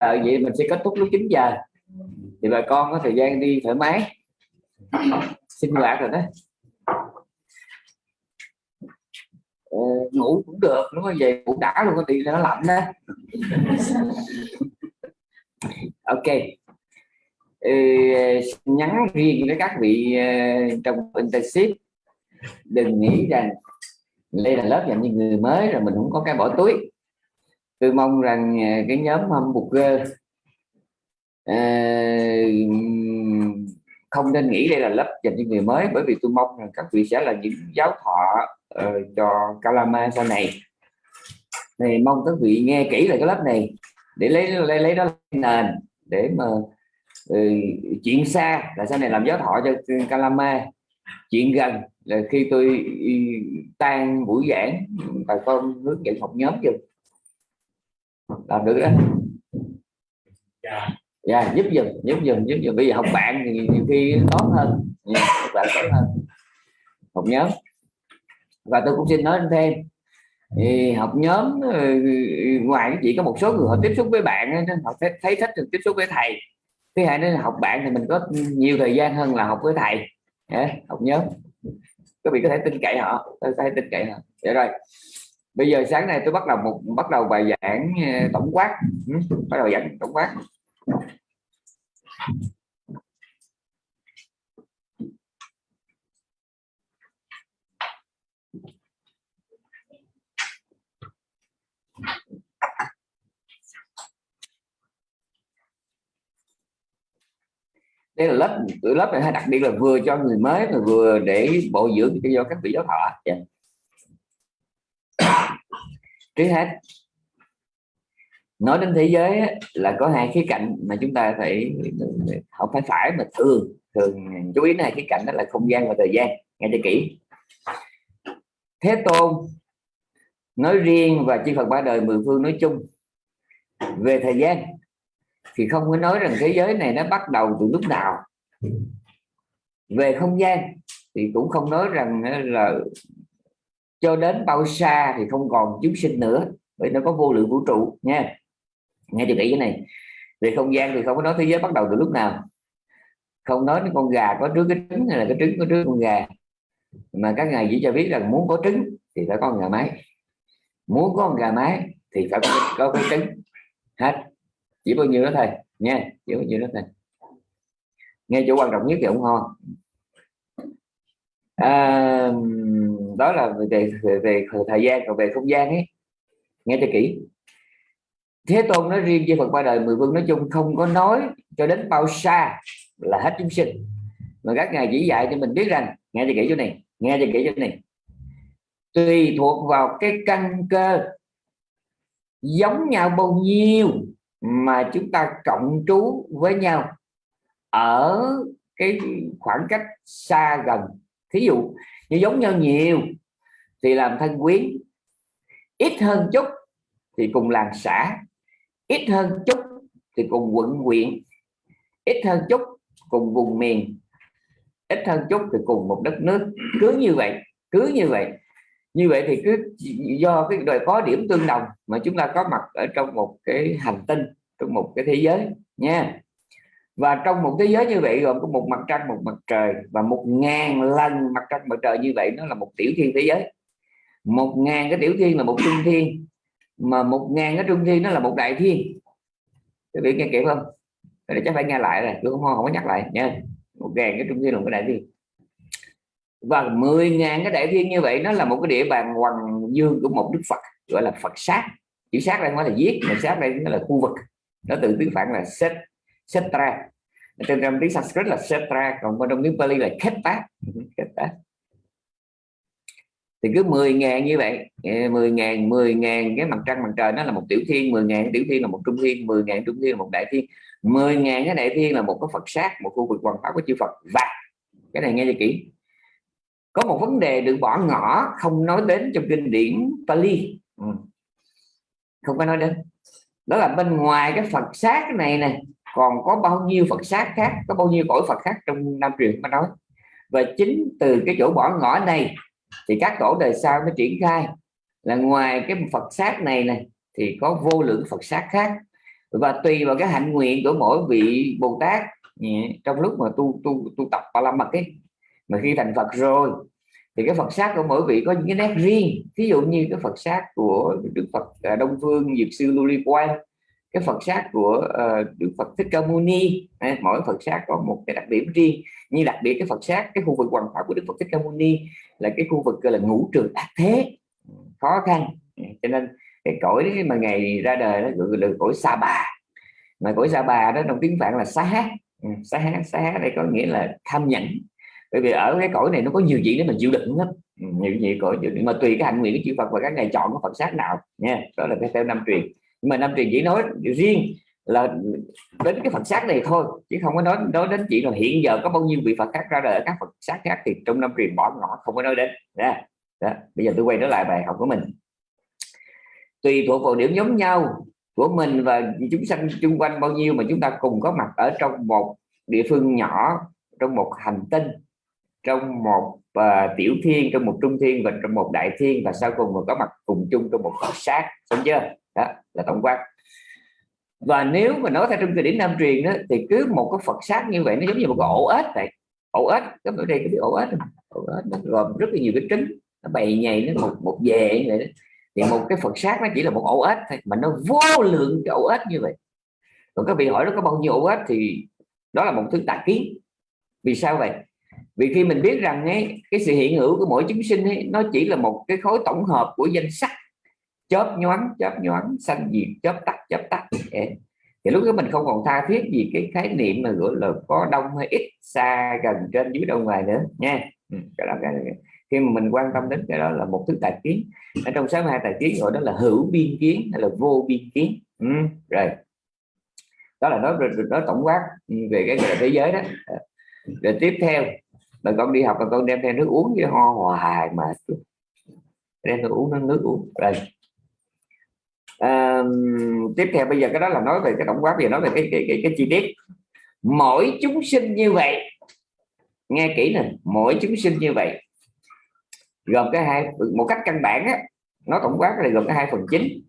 à, vậy mình sẽ kết thúc lúc 9 giờ. Thì bà con có thời gian đi thoải mái. Sinh hoạt rồi đó. Ờ, ngủ cũng được đúng không về ngủ đã luôn có tiền nó lạnh đó. Ok. Ừ, nhắn riêng với các vị uh, trong internship. Đừng nghĩ rằng đây là lớp dành cho người mới rồi mình không có cái bỏ túi tôi mong rằng à, cái nhóm hamburger uh, à, không nên nghĩ đây là lớp dành cho người mới bởi vì tôi mong rằng các vị sẽ là những giáo thọ uh, cho Kalama sau này. Này mong các vị nghe kỹ lại cái lớp này để lấy lấy lấy đó nền để mà ừ, uh, chuyện xa là sau này làm giáo thọ cho Kalama. Chuyện gần là khi tôi ừ, tan buổi giảng bà con hướng dẫn học nhóm chưa làm được đó. Dạ. Yeah, giúp dùm giúp dùm giúp dùm bây giờ học bạn thì nhiều khi tốt hơn. Yeah, học bạn tốt hơn. Học nhóm. Và tôi cũng xin nói thêm thì học nhóm ừ, ngoài chỉ có một số người họ tiếp xúc với bạn họ thấy, thích tiếp xúc với thầy. Thứ hai nữa là học bạn thì mình có nhiều thời gian hơn là học với thầy. Yeah, học nhóm. Các vị có thể tin cậy họ tôi có thể tin cậy họ. Vậy rồi bây giờ sáng nay tôi bắt đầu một, bắt đầu bài giảng ờ, tổng quát. Ừ, bắt đầu giảng tổng quát. Đây là lớp lớp này hay đặc biệt là vừa cho người mới mà vừa để bồi dưỡng cho do các vị giáo thọ. Yeah. Trước hết, nói đến thế giới là có hai khía cạnh mà chúng ta phải, không phải phải, mà thường thường chú ý này khía cạnh đó là không gian và thời gian. Nghe cho kỹ. Thế tôn nói riêng và chư Phật ba đời mười phương nói chung về thời gian, thì không có nói rằng thế giới này nó bắt đầu từ lúc nào. Về không gian thì cũng không nói rằng là cho đến bao xa thì không còn chúng sinh nữa bởi nó có vô lượng vũ trụ nha. Nghe thì kỹ cái này. Về không gian thì không có nói thế giới bắt đầu từ lúc nào. Không nói đến con gà có trước cái trứng hay là cái trứng có trước con gà. Mà các ngài chỉ cho biết rằng muốn có trứng thì phải có con gà mái. Muốn có con gà mái thì phải có, có cái trứng. Hết. Chỉ bao nhiêu đó thôi nha. Chỉ bao nhiêu đó thôi. Nghe chỗ quan trọng nhất thì ủng ho à, đó là về, về về thời gian và về không gian ấy. Nghe cho kỹ. Thế tôn nói riêng với phật ba đời mười vương nói chung không có nói cho đến bao xa là hết chúng sinh. Mà các ngài chỉ dạy cho mình biết rằng nghe cho kỹ chỗ này nghe cho kỹ chỗ này. Tùy thuộc vào cái căn cơ giống nhau bao nhiêu mà chúng ta cộng trú với nhau ở cái khoảng cách xa gần thí dụ như giống nhau nhiều thì làm thân quyến, ít hơn chút thì cùng làng xã, ít hơn chút thì cùng quận huyện ít hơn chút cùng vùng miền, ít hơn chút thì cùng một đất nước. Cứ như vậy, cứ như vậy. Như vậy thì cứ do cái đời có điểm tương đồng mà chúng ta có mặt ở trong một cái hành tinh, trong một cái thế giới nha và trong một thế giới như vậy gồm có một mặt trăng, một mặt trời, và một ngàn lần mặt trăng, mặt trời như vậy nó là một tiểu thiên thế giới. Một ngàn cái tiểu thiên là một trung thiên, mà một ngàn cái trung thiên nó là một đại thiên. Các vị nghe kịp không? Để chắc phải nghe lại rồi tôi không không có nhắc lại, nha. Một ngàn cái trung thiên là một cái đại thiên. Và 10 ngàn cái đại thiên như vậy nó là một cái địa bàn hoàng dương của một đức Phật, gọi là Phật sát. Chữ sát đây nói là giết, mà sát đây nó là khu vực. Nó từ tiếng phạn là set, setra trên trong tiếng Sanskrit là setra còn trong tiếng Pali là kheta kheta thì cứ 10 ngàn như vậy. 10 ngàn 10 ngàn cái mặt trăng mặt trời nó là một tiểu thiên 10 ngàn tiểu thiên là một trung thiên 10 ngàn trung thiên là một đại thiên. 10 ngàn cái đại thiên là một cái Phật sát một khu vực hoàng pháp của chư Phật. Và cái này nghe cho kỹ. Có một vấn đề được bỏ ngỏ không nói đến trong kinh điển Pali. Ừ. không có nói đến. Đó là bên ngoài cái Phật sát này này còn có bao nhiêu Phật sát khác, có bao nhiêu cõi Phật khác trong Nam truyền mà nói? Và chính từ cái chỗ bỏ ngỏ này, thì các tổ đời sau nó triển khai là ngoài cái Phật sát này này thì có vô lượng Phật sát khác. Và tùy vào cái hạnh nguyện của mỗi vị Bồ Tát trong lúc mà tu tu tu tập ba la mật ấy, mà khi thành Phật rồi, thì cái Phật sát của mỗi vị có những cái nét riêng. Ví dụ như cái Phật sát của Đức Phật à, Đông Phương Dược sư Lưu Ly Quang cái Phật sát của uh, Đức Phật Thích Ca Mâu Ni. Mỗi Phật sát có một cái đặc điểm riêng. Như đặc biệt cái Phật sát cái khu vực hoàng pháp của Đức Phật Thích Ca Mâu Ni là cái khu vực gọi là ngũ trường ác thế. Khó khăn. Cho nên cái cõi mà ngày ra đời nó gọi là cõi sa bà. Mà cõi sa bà đó trong tiếng phạn là xá hát xá hát xá hát đây có nghĩa là tham nhẫn. Bởi vì ở cái cõi này nó có nhiều chuyện để mình chịu đựng lắm. Ừ, nhiều chuyện cõi chịu đựng mà tùy cái hạnh nguyện của chư Phật và các ngày chọn cái Phật sát nào nha. Đó là cái theo năm truyền mà năm truyền chỉ nói riêng là đến cái Phật sát này thôi chứ không có nói nói đến chỉ là hiện giờ có bao nhiêu vị Phật khác ra đời ở các Phật sát khác thì trong năm truyền bỏ ngỏ không có nói đến đó. đó. bây giờ tôi quay trở lại bài học của mình tùy thuộc vào điểm giống nhau của mình và chúng sanh chung quanh bao nhiêu mà chúng ta cùng có mặt ở trong một địa phương nhỏ trong một hành tinh trong một uh, tiểu thiên trong một trung thiên và trong một đại thiên và sau cùng mà có mặt cùng chung trong một Phật sát xong chưa đó là tổng quát và nếu mà nói theo trong kinh điển nam truyền đó, thì cứ một cái Phật sát như vậy nó giống như một cái ổ ếch vậy. Ổ ếch các bạn đây cái ổ ếch ổ ếch nó gồm rất là nhiều cái trứng nó bày nhầy nó một một về vậy đó. Thì một cái Phật sát nó chỉ là một ổ ếch thôi mà nó vô lượng cái ổ ếch như vậy. Còn các vị hỏi nó có bao nhiêu ổ ếch thì đó là một thứ tà kiến. Vì sao vậy? Vì khi mình biết rằng ấy, cái sự hiện hữu của mỗi chúng sinh ấy, nó chỉ là một cái khối tổng hợp của danh sắc chớp nhoáng chớp nhoáng xanh diệt chớp tắt chớp tắt. Thì lúc đó mình không còn tha thiết gì cái khái niệm mà gọi là có đông hay ít xa gần trên dưới đâu ngoài nữa nha. Ừ, cái đó cái, khi mà mình quan tâm đến cái đó là một thứ tài kiến. Ở trong sáu hai tài kiến gọi đó là hữu biên kiến hay là vô biên kiến. Ừ, rồi. Đó là nói nói tổng quát về cái thế giới đó. Ờ, rồi tiếp theo là con đi học là con đem theo nước uống với ho hoài mà. Đem theo uống nước uống. Rồi à, tiếp theo bây giờ cái đó là nói về cái tổng quát bây giờ nói về cái cái, cái, cái chi tiết. Mỗi chúng sinh như vậy nghe kỹ nè mỗi chúng sinh như vậy gồm cái hai một cách căn bản á nó tổng quát là gồm cái hai phần chính.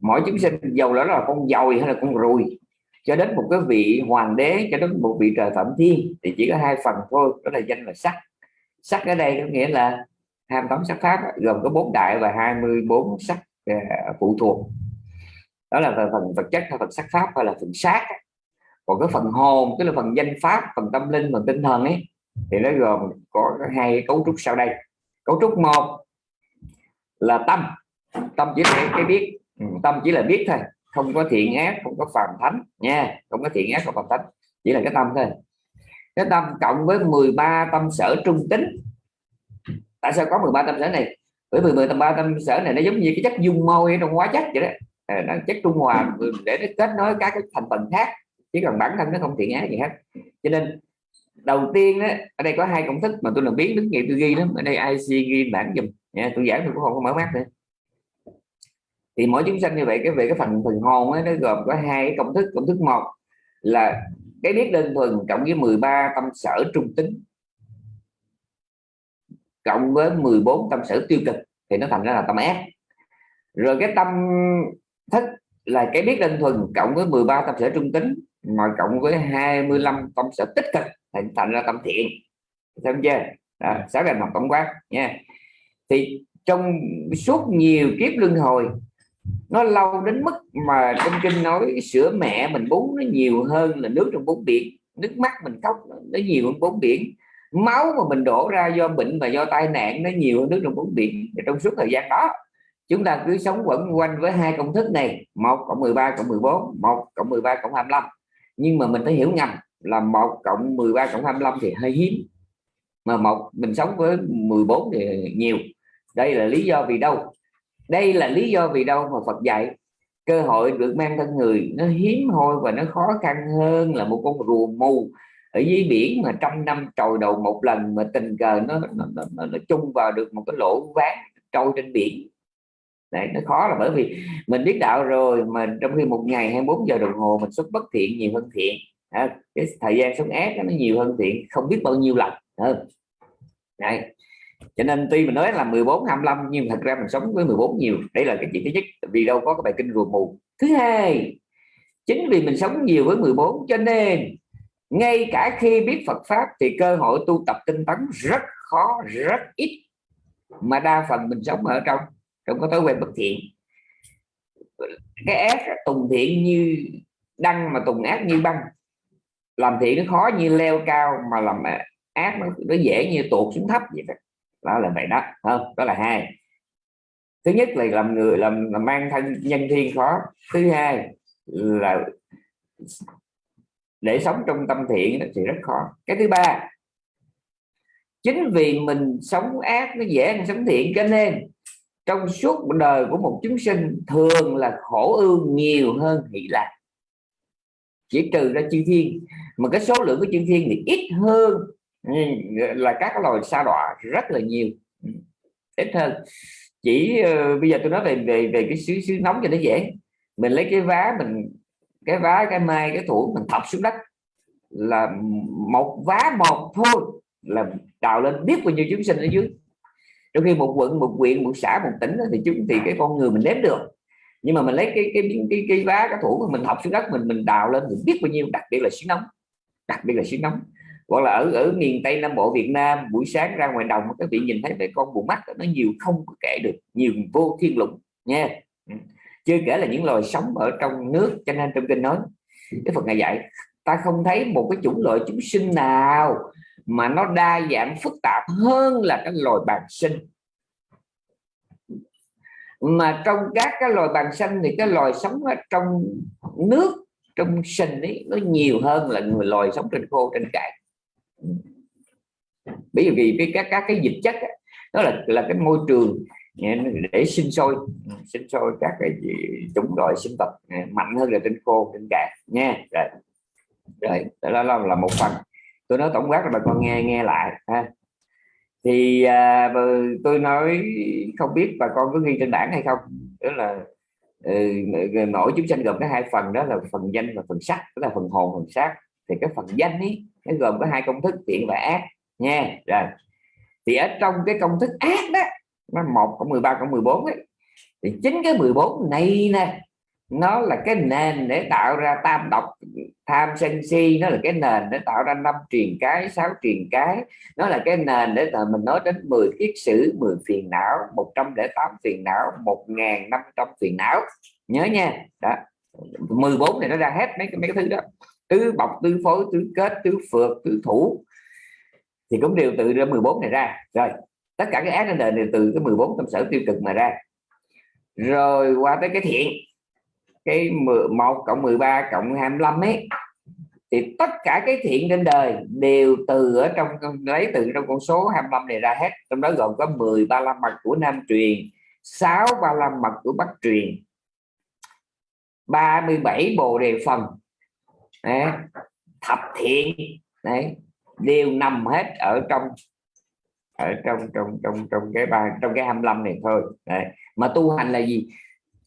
Mỗi chúng sinh dầu đó là con dồi hay là con ruồi cho đến một cái vị hoàng đế cho đến một vị trời phạm thiên thì chỉ có hai phần thôi đó là danh là sắc. Sắc ở đây có nghĩa là 28 sắc pháp gồm có bốn đại và 24 sắc phụ thuộc. Đó là về phần vật chất hay phần sắc pháp hay là phần sát còn cái phần hồn, tức là phần danh pháp, phần tâm linh, phần tinh thần ấy, thì nó gồm có hai cấu trúc sau đây. Cấu trúc một là tâm. Tâm chỉ là cái biết. Ừ, tâm chỉ là biết thôi. Không có thiện ác, không có phàm thánh. Nha, không có thiện ác, không phàm thánh. Chỉ là cái tâm thôi. Cái tâm cộng với 13 tâm sở trung tính. Tại sao có 13 tâm sở này? Bởi vì 10 tâm ba tâm sở này nó giống như cái chất dung môi trong hóa chất vậy đó. À, chất trung hòa để nó kết nối các cái thành phần khác chỉ cần bản thân nó không thiện ác gì hết. Cho nên đầu tiên đó, ở đây có hai công thức mà tôi làm biến đứng nghiệp tôi ghi lắm ở đây IC ghi bản dùm nha tôi giảng tôi cũng không có mở mắt nữa. Thì mỗi chúng sanh như vậy cái về cái phần phần hồn ấy, nó gồm có hai công thức. Công thức một là cái biết đơn thuần cộng với 13 tâm sở trung tính cộng với 14 tâm sở tiêu cực thì nó thành ra là tâm ác. Rồi cái tâm thức là cái biết đơn thuần cộng với 13 tâm sở trung tính mà cộng với 25 tâm sở tích cực thành thành ra tâm thiện. Xem chưa? Đó, sáu ngành học tổng quát nha. Thì trong suốt nhiều kiếp luân hồi nó lâu đến mức mà trong kinh nói sữa mẹ mình bú nó nhiều hơn là nước trong bốn biển. Nước mắt mình khóc nó nhiều hơn bốn biển máu mà mình đổ ra do bệnh và do tai nạn nó nhiều hơn nước trong bốn biển và trong suốt thời gian đó, chúng ta cứ sống quẩn quanh với hai công thức này, một cộng 13 cộng 14 một cộng 13 cộng 25 nhưng mà mình phải hiểu ngầm là một cộng 13 cộng 25 thì hơi hiếm, mà một mình sống với 14 thì nhiều. Đây là lý do vì đâu? Đây là lý do vì đâu mà Phật dạy cơ hội được mang thân người nó hiếm hoi và nó khó khăn hơn là một con rùa mù ở dưới biển mà trong năm trồi đầu một lần mà tình cờ nó nó, nó, nó, nó chung vào được một cái lỗ ván trôi trên biển. Đấy, nó khó là bởi vì mình biết đạo rồi mà trong khi một ngày 24 giờ đồng hồ mình xuất bất thiện nhiều hơn thiện. À, cái thời gian sống ác nó nhiều hơn thiện không biết bao nhiêu lần hơn Đấy. cho nên tuy mình nói là 14 25 nhưng thật ra mình sống với 14 nhiều. Đây là cái chuyện thứ nhất vì đâu có cái bài kinh rùa mù. Thứ hai chính vì mình sống nhiều với 14 cho nên ngay cả khi biết Phật pháp thì cơ hội tu tập tinh tấn rất khó rất ít. Mà đa phần mình sống ở trong trong có thói quen bất thiện. Cái ác tùng thiện như đăng mà tùng ác như băng. Làm thiện nó khó như leo cao mà làm ác nó, nó dễ như tuột xuống thấp vậy đó, đó là vậy đó không? Đó là hai. Thứ nhất là làm người làm, làm mang thân nhân thiên khó. Thứ hai là để sống trong tâm thiện thì rất khó. Cái thứ ba chính vì mình sống ác nó dễ hơn sống thiện cho nên trong suốt đời của một chúng sinh thường là khổ ưu nhiều hơn hỷ lạc. Chỉ trừ ra chư thiên mà cái số lượng của chư thiên thì ít hơn là các loài sa đọa rất là nhiều. Ít hơn. Chỉ uh, bây giờ tôi nói về về về cái xứ xứ nóng cho nó dễ. Mình lấy cái vá mình cái vá, cái mai cái thủ mình thọc xuống đất là một vá một thôi, là đào lên biết bao nhiêu chúng sinh ở dưới. Trong khi một quận, một huyện, một xã, một tỉnh thì chúng, thì cái con người mình đếm được. Nhưng mà mình lấy cái cái cái cái vá, cái thủ mình học xuống đất, mình mình đào lên, mình biết bao nhiêu, đặc biệt là xứ nóng. Đặc biệt là xứ nóng. Hoặc là ở ở miền tây nam bộ, việt nam, buổi sáng ra ngoài đồng, các vị nhìn thấy mấy con bù mắt nó nhiều không có kể được, nhiều vô thiên lục nha. Ừ chưa kể là những loài sống ở trong nước cho nên trong kinh nói cái phật ngài dạy ta không thấy một cái chủng loại chúng sinh nào mà nó đa dạng phức tạp hơn là cái loài bàn sinh. Mà trong các cái loài bàn sinh thì cái loài sống ở trong nước trong sinh ấy nó nhiều hơn là người loài sống trên khô trên cạn. Bởi vì cái các các cái dịch chất ấy, đó là là cái môi trường để sinh sôi sinh sôi các cái chủng loại sinh vật ừ, mạnh hơn là trên khô trên cạn nha. Rồi. Rồi đó là, là một phần. Tôi nói tổng quát là bà con nghe nghe lại ha. Thì à, tôi nói không biết bà con có ghi trên bảng hay không. Đó là ừ, mỗi chúng sanh gồm có hai phần đó là phần danh và phần sắc đó là phần hồn phần sắc thì cái phần danh ấy nó gồm có hai công thức thiện và ác nha. Rồi. Thì ở trong cái công thức ác đó nó một cộng 13 cộng 14 ấy. Thì chính cái 14 này nè, nó là cái nền để tạo ra tam độc, tham sân si, nó là cái nền để tạo ra năm truyền cái, sáu truyền cái. Nó là cái nền để là mình nói đến 10 kiết sử 10 phiền não 108 phiền não 1500 phiền não. Nhớ nha. Đó. 14 này nó ra hết mấy cái mấy cái thứ đó. Tứ bọc, tứ phối, tứ kết, tứ phượt tứ thủ. Thì cũng đều tự ra 14 này ra. Rồi tất cả cái ác trên đời này từ cái 14 tâm sở tiêu cực mà ra. Rồi qua tới cái thiện cái 11 cộng 13 cộng 25 ấy thì tất cả cái thiện trên đời đều từ ở trong lấy từ trong con số 25 này ra hết. Trong đó gồm có 10 ba la mật của nam truyền 6 ba la mật của bắc truyền 37 bồ đề phần đấy, thập thiện đấy đều nằm hết ở trong ở trong trong trong trong cái ba trong cái 25 này thôi. Đấy. mà tu hành là gì?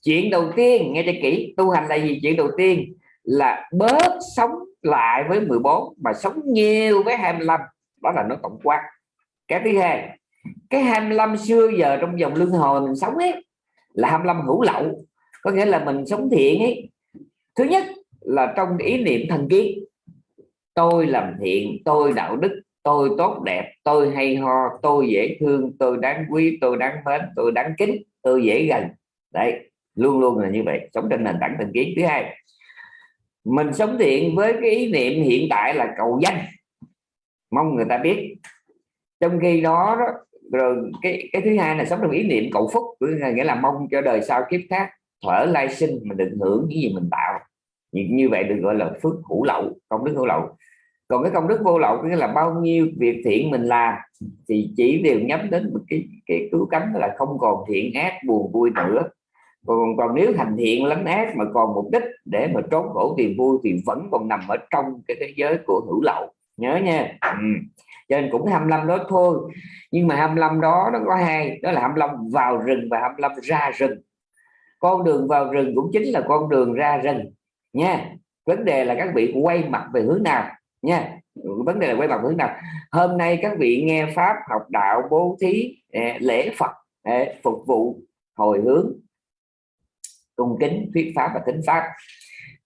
Chuyện đầu tiên, nghe cho kỹ, tu hành là gì? Chuyện đầu tiên là bớt sống lại với 14 mà sống nhiều với 25 đó là nó tổng quát. Cái thứ hai, cái 25 xưa giờ trong dòng luân hồi mình sống ấy, là 25 hữu lậu. Có nghĩa là mình sống thiện ấy. Thứ nhất là trong ý niệm thần kiến. Tôi làm thiện, tôi đạo đức tôi tốt đẹp tôi hay ho tôi dễ thương tôi đáng quý tôi đáng mến tôi đáng kính tôi dễ gần. Đấy luôn luôn là như vậy sống trên nền tảng tình kiến. Thứ hai mình sống thiện với cái ý niệm hiện tại là cầu danh. Mong người ta biết. Trong khi đó, đó rồi cái cái thứ hai là sống trong ý niệm cầu phúc nghĩa là mong cho đời sau kiếp khác thở lai sinh mình được hưởng những gì mình tạo. Như, như vậy được gọi là phước hữu lậu công đức hữu lậu còn cái công đức vô lậu nghĩa là bao nhiêu việc thiện mình làm, thì chỉ đều nhắm đến một cái cái cứu cánh là không còn thiện ác, buồn vui nữa. Còn còn nếu thành thiện lắm ác mà còn mục đích để mà trốn khổ tìm vui thì vẫn còn nằm ở trong cái thế giới của hữu lậu. Nhớ nha. Ừ. cho nên cũng 25 đó thôi. Nhưng mà 25 đó, nó có hai, đó là 25 vào rừng và 25 ra rừng. Con đường vào rừng cũng chính là con đường ra rừng. Nha. Vấn đề là các vị quay mặt về hướng nào? Nha. Vấn đề là quay bằng hướng nào? Hôm nay các vị nghe pháp học đạo bố thí à, lễ phật à, phục vụ hồi hướng cung kính, thuyết pháp và tính pháp.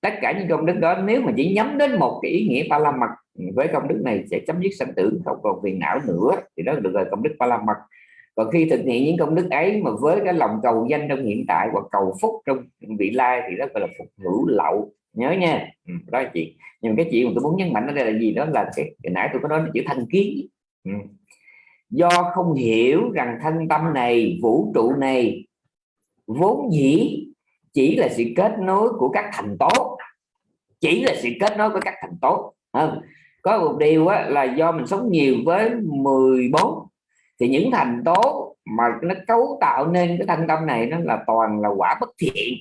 Tất cả những công đức đó nếu mà chỉ nhắm đến một cái ý nghĩa ba la mật với công đức này sẽ chấm dứt sanh tử, không còn phiền não nữa, thì đó được gọi công đức ba la mật còn khi thực hiện những công đức ấy mà với cái lòng cầu danh trong hiện tại hoặc cầu phúc trong vị lai thì đó gọi là phục hữu lậu nhớ nha. Ừ, đó là chuyện. Nhưng cái chuyện mà tôi muốn nhấn mạnh ở đây là gì đó là cái, cái nãy tôi có nói là chữ thanh kiến. Ừ. do không hiểu rằng thân tâm này vũ trụ này vốn dĩ chỉ là sự kết nối của các thành tố chỉ là sự kết nối của các thành tố không? có một điều á, là do mình sống nhiều với 14 thì những thành tố mà nó cấu tạo nên cái thân tâm này nó là toàn là quả bất thiện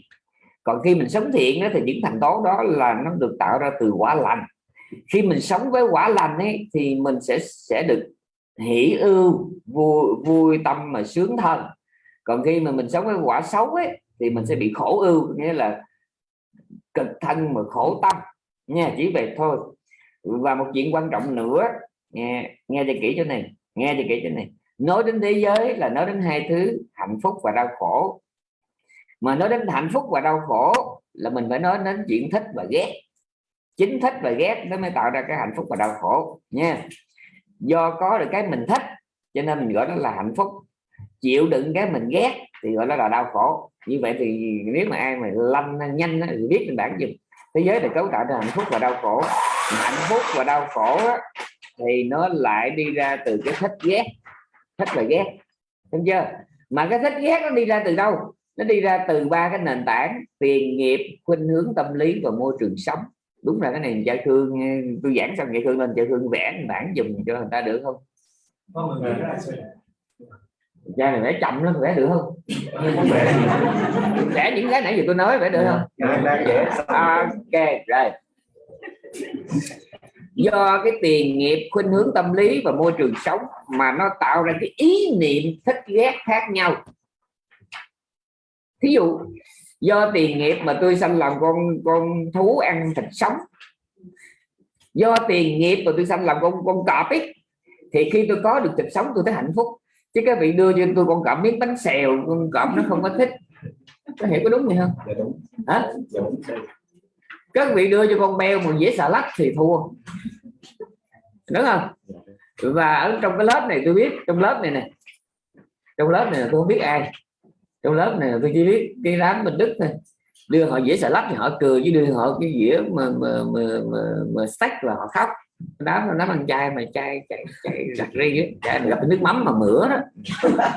còn khi mình sống thiện đó, thì những thành tố đó là nó được tạo ra từ quả lành. Khi mình sống với quả lành ấy thì mình sẽ sẽ được hỷ ưu vui, vui tâm mà sướng thân. Còn khi mà mình sống với quả xấu ấy thì mình sẽ bị khổ ưu nghĩa là cực thân mà khổ tâm. Nha chỉ về thôi. Và một chuyện quan trọng nữa nghe nghe cho kỹ chỗ này nghe cho kỹ chỗ này. Nói đến thế giới là nói đến hai thứ hạnh phúc và đau khổ mà nói đến hạnh phúc và đau khổ là mình phải nói đến chuyện thích và ghét. Chính thích và ghét nó mới tạo ra cái hạnh phúc và đau khổ nha. Do có được cái mình thích cho nên mình gọi nó là hạnh phúc. Chịu đựng cái mình ghét thì gọi nó là đau khổ. Như vậy thì nếu mà ai mà lanh nhanh thì biết mình bản gì, thế giới được cấu tạo ra hạnh phúc và đau khổ. Hạnh phúc và đau khổ thì nó lại đi ra từ cái thích ghét. Thích và ghét. Đúng chưa? Mà cái thích ghét nó đi ra từ đâu? Nó đi ra từ ba cái nền tảng tiền nghiệp khuynh hướng tâm lý và môi trường sống. Đúng là cái này cha thương tôi giảng xong vậy thương lên cha thương vẽ bản dùng cho người ta được không? Cha này vẽ chậm lắm vẽ được không? Vẽ những cái nãy giờ tôi nói vẽ được không? Ok rồi. Do cái tiền nghiệp khuynh hướng tâm lý và môi trường sống mà nó tạo ra cái ý niệm thích ghét khác nhau thí dụ do tiền nghiệp mà tôi sanh làm con con thú ăn thịt sống. Do tiền nghiệp mà tôi sanh làm con con cọp ấy thì khi tôi có được thịt sống tôi thấy hạnh phúc. Chứ các vị đưa cho tôi con cọp miếng bánh xèo con cọp nó không có thích. Có hiểu có đúng gì không? Dạ đúng. hả? Dạ đúng. Các vị đưa cho con beo một dĩa xà lách thì thua. Đúng không? Và ở trong cái lớp này tôi biết trong lớp này nè trong lớp này tôi không biết ai trong lớp này tôi chỉ biết cái đám bên đức thôi. Đưa họ dĩa xà lách thì họ cười chứ đưa họ cái dĩa mà mà mà mà, mà sách và họ khóc. Đám nó đám ăn chay mà chay chạy chạy giặt ri á. Gặp nước mắm mà mửa đó.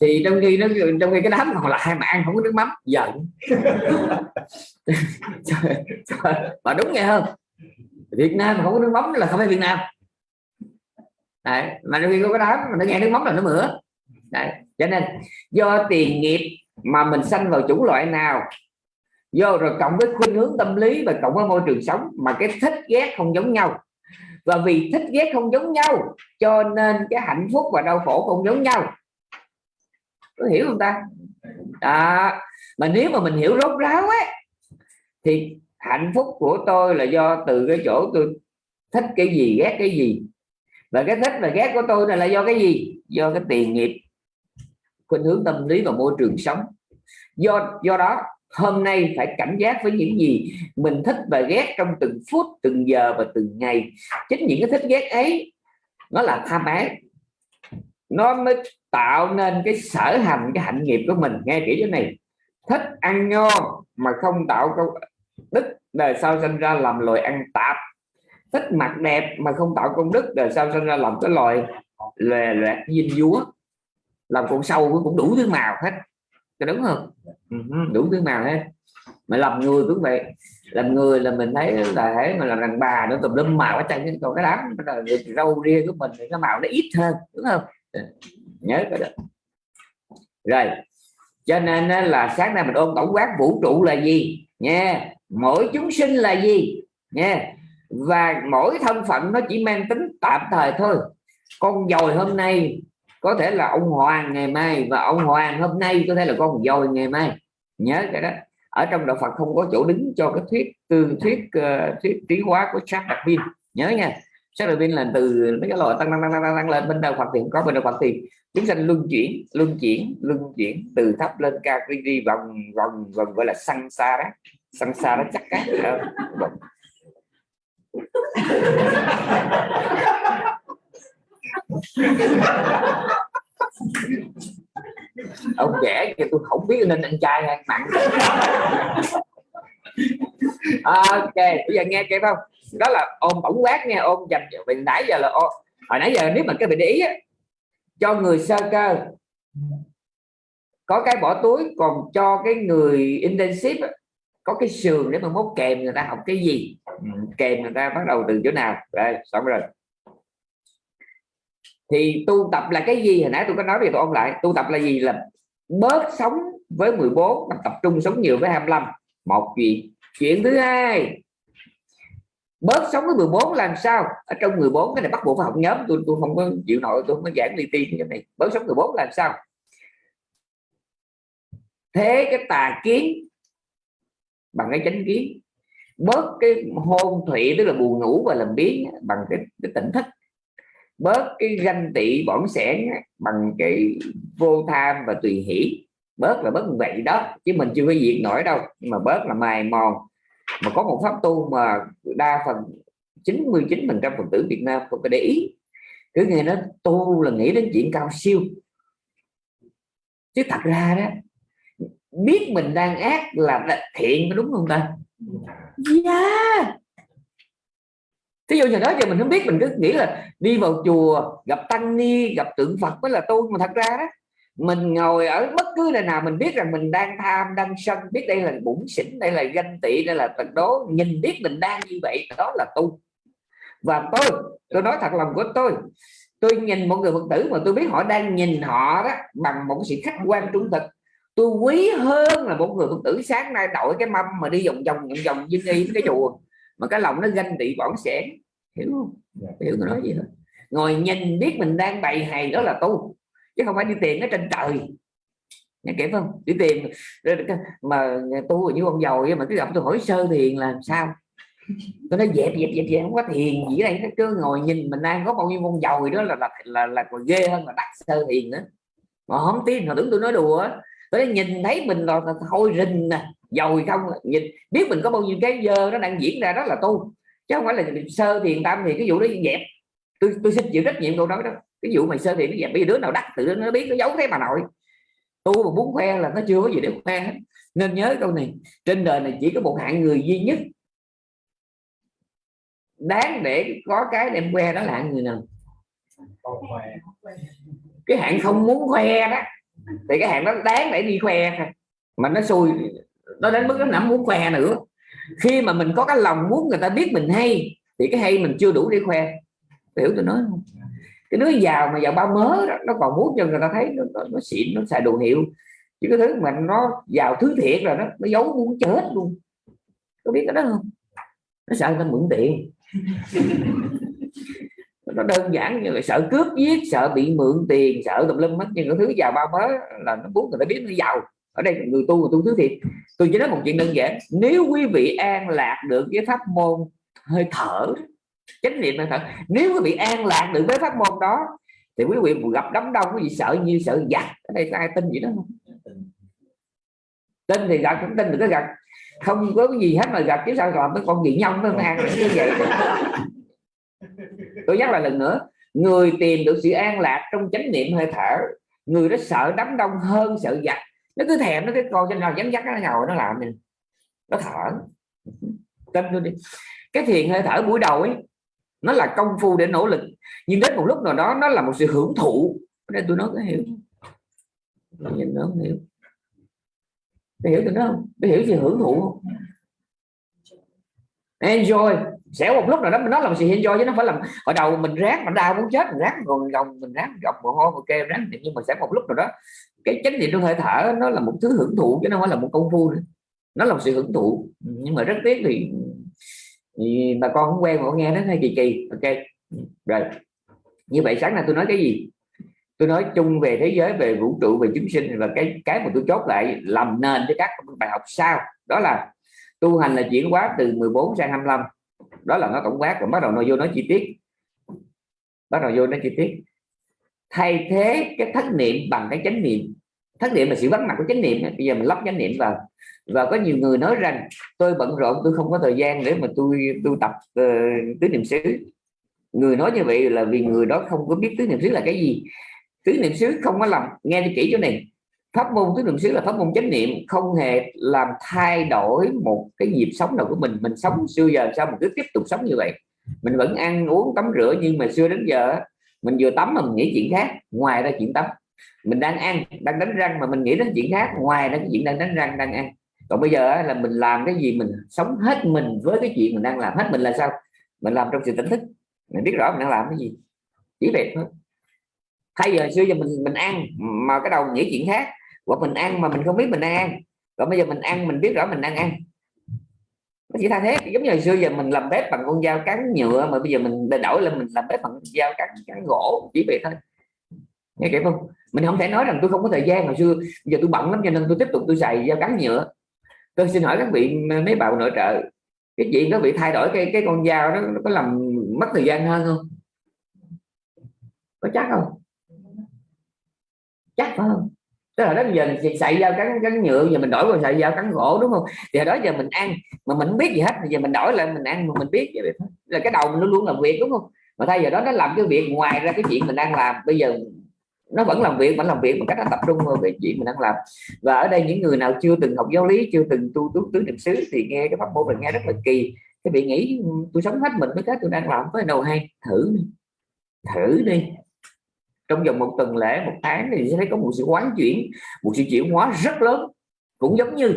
Thì trong khi nó trong khi cái đám còn lại mà ăn không có nước mắm giận. Mà đúng nghe không? Việt Nam mà không có nước mắm là không phải Việt Nam. Đấy, mà khi có cái đám mà nó nghe nước mắm là nó mửa Đấy. cho nên do tiền nghiệp mà mình sanh vào chủng loại nào do rồi cộng với khuynh hướng tâm lý và cộng với môi trường sống mà cái thích ghét không giống nhau. Và vì thích ghét không giống nhau cho nên cái hạnh phúc và đau khổ không giống nhau. Có hiểu không ta? À, mà nếu mà mình hiểu rốt ráo ấy thì hạnh phúc của tôi là do từ cái chỗ tôi thích cái gì ghét cái gì. Và cái thích và ghét của tôi này là do cái gì? Do cái tiền nghiệp khuynh hướng tâm lý và môi trường sống. Do do đó, hôm nay phải cảnh giác với những gì mình thích và ghét trong từng phút, từng giờ và từng ngày. Chính những cái thích ghét ấy, nó là tham ái nó mới tạo nên cái sở hành, cái hạnh nghiệp của mình. Nghe kỹ cái này. Thích ăn ngon mà không tạo công đức, đời sau sinh ra làm loài ăn tạp. Thích mặt đẹp mà không tạo công đức, đời sau sinh ra làm cái loài lè loạt dinh dúa làm con sâu cũng đủ thứ màu hết. Có đúng không? Ừ, đủ thứ màu hết. Mà làm người cũng vậy. Làm người là mình thấy là thấy mà làm đàn bà nó tùm lum màu ở trên còn cái đám là râu ria của mình thì cái màu nó ít hơn đúng không? Ừ, nhớ cái đó. Rồi cho nên là sáng nay mình ôn tổng quát vũ trụ là gì? Nha mỗi chúng sinh là gì? Nha và mỗi thân phận nó chỉ mang tính tạm thời thôi. Con dồi hôm nay có thể là ông hoàng ngày mai và ông hoàng hôm nay có thể là con dồi ngày mai. Nhớ cái đó. Ở trong đạo Phật không có chỗ đứng cho cái thuyết từ thuyết uh, thuyết trí hóa của sát đặc viên nhớ nha. Sát đặc viên là từ mấy cái loại tăng tăng tăng tăng, tăng lên bên đạo Phật thì có bên đạo Phật thì chúng sanh luân chuyển luân chuyển luân chuyển từ thấp lên cao đi đi vòng vòng vòng gọi là sang xa đó. Săn xa đó chắc cát ông trẻ thì tôi không biết nên anh trai hay mặn. Ok bây giờ nghe kịp không? Đó là ôm tổng quát nghe ôm dành vì nãy giờ là ôm. hồi nãy giờ nếu mà cái bạn để ý á, cho người sơ cơ. Có cái bỏ túi còn cho cái người intensive có cái sườn để mà mốt kèm người ta học cái gì. Ừ, kèm người ta bắt đầu từ chỗ nào. Đây xong rồi thì tu tập là cái gì? Hồi nãy tôi có nói về tôi ôn lại tu tập là gì? Là bớt sống với 14 tập trung sống nhiều với 25 một chuyện chuyện thứ hai bớt sống với 14 làm sao? Ở trong 14 cái này bắt buộc phải học nhóm. Tôi tôi không có chịu nổi tôi không có giảng li tiên cái này. Bớt sống 14 làm sao? Thế cái tà kiến bằng cái chánh kiến bớt cái hôn thủy tức là buồn ngủ và làm biến bằng cái, cái tỉnh thức bớt cái ganh tị bỏng sẻn bằng cái vô tham và tùy hỷ. Bớt là bớt vậy đó, chứ mình chưa có diệt nổi đâu. Nhưng mà bớt là mài mòn. Mà có một pháp tu mà đa phần 99 phần trăm phật tử Việt Nam không có để ý. Cứ nghe nó tu là nghĩ đến chuyện cao siêu. Chứ thật ra đó, biết mình đang ác là thiện đúng không ta? Yeah Thí dụ như đó, giờ mình không biết, mình cứ nghĩ là đi vào chùa, gặp tăng ni, gặp tượng Phật mới là tu. Mà thật ra đó, mình ngồi ở bất cứ nơi nào mình biết rằng mình đang tham, đang sân, biết đây là bụng xỉn, đây là ganh tị, đây là tật đố, nhìn biết mình đang như vậy, đó là tu. Và tôi tôi nói thật lòng của tôi tôi nhìn một người phật tử mà tôi biết họ đang nhìn họ đó bằng một sự khách quan trung thực. Tôi quý hơn là một người phật tử sáng nay đội cái mâm mà đi vòng vòng vòng vòng dinh y cái chùa mà cái lòng nó ganh tị bỏng sẻn. Hiểu không? Dạ. hiểu tôi nói gì hết ngồi nhìn biết mình đang bày hày đó là tu chứ không phải đi tìm ở trên trời. Nghe kịp không? Đi tìm mà tu như ông giàu mà cứ gặp tôi hỏi sơ thiền làm sao? Tôi nói dẹp dẹp dẹp dẹp không có thiền gì đây nó cứ ngồi nhìn mình đang có bao nhiêu con dầu đó là là là, là còn ghê hơn là đắc sơ thiền nữa. Mà không tin họ tưởng tôi nói đùa tôi nói nhìn thấy mình là thôi rình nè dồi không, nhìn, biết mình có bao nhiêu cái dơ nó đang diễn ra đó là tu chứ không phải là sơ thiền tâm thì cái vụ đó dẹp. Tôi tôi xin chịu trách nhiệm câu nói đó. Cái vụ mày sơ thiền nó dẹp, bây giờ đứa nào đắc tự nó biết nó giấu thế bà nội. Tu mà muốn khoe là nó chưa có gì để khoe hết. Nên nhớ câu này, trên đời này chỉ có một hạng người duy nhất. Đáng để có cái đem khoe đó là hạng người nào? Cái hạng không muốn khoe đó. Thì cái hạng đó đáng để đi khoe mà nó xui nó đến mức nó muốn khoe nữa. Khi mà mình có cái lòng muốn người ta biết mình hay thì cái hay mình chưa đủ để khoe. Hiểu tôi nói không? Cái đứa giàu mà giàu bao mớ đó, nó còn muốn cho người ta thấy nó, nó, nó xịn nó xài đồ hiệu. Chứ cái thứ mà nó giàu thứ thiệt rồi đó nó giấu muốn chết luôn. Có biết cái đó không? Nó sợ người ta mượn tiền. Nó đơn giản như là sợ cướp giết sợ bị mượn tiền sợ tùm lum hết. Nhưng cái thứ giàu bao mớ là nó muốn người ta biết nó giàu ở đây người tu người tu thứ thiệt. Tôi chỉ nói một chuyện đơn giản. Nếu quý vị an lạc được với pháp môn hơi thở, chánh niệm hơi thở, nếu quý vị an lạc được với pháp môn đó, thì quý vị gặp đám đông, quý vị sợ như sợ giặc. Ở đây có ai tin gì đó không? Tin thì gặp cũng tin được cái gặp. Không có cái gì hết mà gặp, chứ sao làm cái con gì nhông nó an như vậy? Tôi nhắc lại lần nữa. Người tìm được sự an lạc trong chánh niệm hơi thở, người đó sợ đám đông hơn sợ giặc nó cứ thèm, nó cái con trên nào dán dắt nó ngồi nó làm mình nó thở. Tin tôi đi. Cái thiền hơi thở buổi đầu ấy, nó là công phu để nỗ lực. Nhưng đến một lúc nào đó, nó là một sự hưởng thụ. Đây tôi nói có hiểu. Nhìn nó không hiểu. Tôi hiểu tôi nói không? Tôi hiểu sự hưởng thụ không? Enjoy. Sẽ một lúc nào đó mình nói là sự enjoy chứ nó phải làm hồi đầu mình ráng, mình đau muốn chết, mình ráng còn gồng, mình ráng gọc mồ hôi ok ráng nhưng mà sẽ một lúc nào đó cái chánh niệm trong hơi thở nó là một thứ hưởng thụ chứ nó không phải là một công phu nữa. Nó là một sự hưởng thụ. Nhưng mà rất tiếc thì, thì bà con không quen mà nghe nó hơi kỳ kỳ. Ok. Rồi. Như vậy sáng nay tôi nói cái gì? Tôi nói chung về thế giới về vũ trụ về chúng sinh và cái cái mà tôi chốt lại làm nền cho các bài học sau. Đó là tu hành là chuyển hóa từ 14 sang 25 đó là nó tổng quát và bắt đầu nó vô nói chi tiết. Bắt đầu vô nói chi tiết. Thay thế cái thất niệm bằng cái chánh niệm thất niệm là sự vắng mặt của chánh niệm. Bây giờ mình lắp chánh niệm vào. Và có nhiều người nói rằng tôi bận rộn tôi không có thời gian để mà tôi tu tập uh, tứ niệm xứ. Người nói như vậy là vì người đó không có biết tứ niệm xứ là cái gì. Tứ niệm xứ không có làm nghe cho kỹ chỗ này. Pháp môn tứ niệm xứ là pháp môn chánh niệm không hề làm thay đổi một cái nhịp sống nào của mình. Mình sống xưa giờ sao mình cứ tiếp tục sống như vậy? Mình vẫn ăn uống tắm rửa nhưng mà xưa đến giờ mình vừa tắm mà mình nghĩ chuyện khác ngoài ra chuyện tắm mình đang ăn, đang đánh răng mà mình nghĩ đến chuyện khác, ngoài đó cái chuyện đang đánh răng, đang ăn. Còn bây giờ là mình làm cái gì mình sống hết mình với cái chuyện mình đang làm. Hết mình là sao? Mình làm trong sự tỉnh thức. Mình biết rõ mình đang làm cái gì. Chỉ vậy thôi. Thay giờ xưa giờ mình mình ăn mà cái đầu nghĩ chuyện khác. Hoặc mình ăn mà mình không biết mình đang ăn. Còn bây giờ mình ăn, mình biết rõ mình đang ăn. Nó chỉ thay thế. Giống như hồi xưa giờ mình làm bếp bằng con dao cắn nhựa, mà bây giờ mình đổi lên mình làm bếp bằng dao cắn cắn gỗ. Chỉ vậy thôi. Nghe kịp không? Mình không thể nói rằng tôi không có thời gian, hồi xưa giờ tôi bận lắm cho nên tôi tiếp tục tôi xài dao cắn nhựa. Tôi xin hỏi các vị, mấy bạn nội trợ, cái chuyện có bị thay đổi cái cái con dao đó, nó có làm mất thời gian hơn không? Có chắc không? Chắc phải không? Tức là đó giờ xài dao cắn cắn nhựa, giờ mình đổi qua xài dao cắn gỗ, đúng không? Thì đó giờ mình ăn, mà mình không biết gì hết, giờ mình đổi lại mình ăn mà mình biết vậy là cái đầu mình luôn luôn làm việc, đúng không? Mà thay giờ đó nó làm cái việc ngoài ra cái chuyện mình đang làm. Bây giờ nó vẫn làm việc vẫn làm việc một cách nó tập trung vào về chuyện mình đang làm. Và ở đây những người nào chưa từng học giáo lý chưa từng tu tứ tứ niệm xứ thì nghe cái pháp môn mình nghe rất là kỳ. Cái vị nghĩ ừ, tôi sống hết mình với cái tôi đang làm với đầu hay? Thử đi thử đi. Trong vòng một tuần lễ một tháng thì sẽ thấy có một sự quán chuyển một sự chuyển hóa rất lớn. Cũng giống như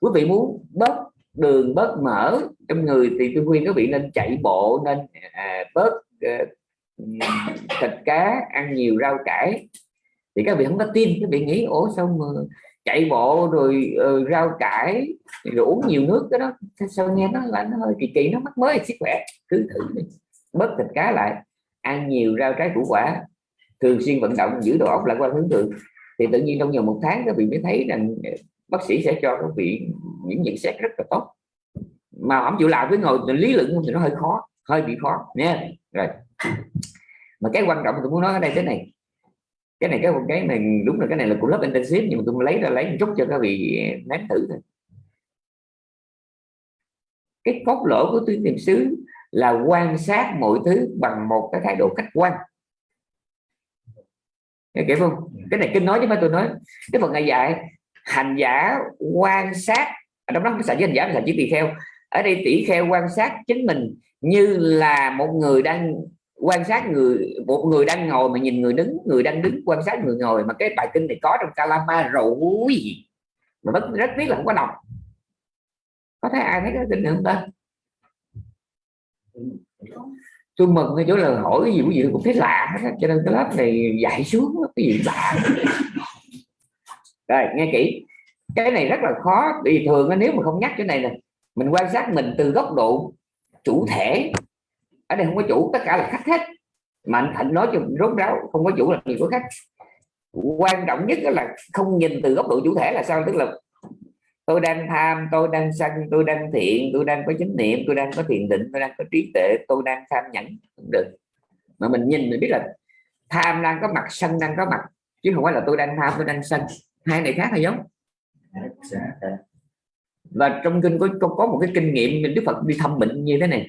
quý vị muốn bớt đường bớt mỡ trong người thì tôi khuyên các vị nên chạy bộ nên à, bớt à, thịt cá ăn nhiều rau cải. Thì các vị không có tin các vị nghĩ ủa sao mà chạy bộ rồi uh, rau cải rồi uống nhiều nước cái đó? Sao nghe nó là nó hơi kỳ kỳ nó mắc mới sức khỏe. Cứ thử đi bớt thịt cá lại ăn nhiều rau trái củ quả. Thường xuyên vận động giữ độ ốc lạc quan hướng thượng. Thì tự nhiên trong vòng một tháng các vị mới thấy rằng ờ, bác sĩ sẽ cho các vị những nhận xét rất là tốt. Mà không chịu làm với ngồi lý luận thì nó hơi khó hơi bị khó. Nha. Rồi mà cái quan trọng tôi muốn nói ở đây thế này, cái này, cái cái này đúng là cái này là của lớp intensive nhưng mà tôi lấy ra lấy một chút cho các vị nếm thử thôi. Cái cốt lỗ của tuyến niệm xứ là quan sát mọi thứ bằng một cái thái độ khách quan. Nghe kịp không? Cái này kinh nói chứ mà tôi nói. Cái phần này dạy, hành giả quan sát, ở trong đó cái sản với hành giả là chỉ tỳ kheo. Ở đây tỷ kheo quan sát chính mình như là một người đang quan sát người, một người đang ngồi mà nhìn người đứng, người đang đứng quan sát người ngồi mà cái bài kinh này có trong Kalama rồi mà rất rất biết là không có đọc. Có thấy ai thấy cái kinh này không ta? Tôi mừng cái chỗ là hỏi cái gì cái gì cũng thấy lạ cho nên cái lớp này dạy xuống, cái gì lạ. Rồi, nghe kỹ. Cái này rất là khó, vì thường nếu mà không nhắc cái này nè, mình quan sát mình từ góc độ chủ thể ở đây không có chủ tất cả là khách hết. Mà anh thịnh nói cho rốt ráo không có chủ là gì có khách. Quan trọng nhất là không nhìn từ góc độ chủ thể là sao? Tức là tôi đang tham tôi đang sân tôi đang thiện tôi đang có chánh niệm tôi đang có thiền định tôi đang có trí tuệ tôi đang tham nhẫn. Được. Mà mình nhìn mình biết là tham đang có mặt sân đang có mặt. Chứ không phải là tôi đang tham tôi đang sân. Hai này khác hay giống? Và trong kinh có, có có một cái kinh nghiệm mình đức phật đi thăm bệnh như thế này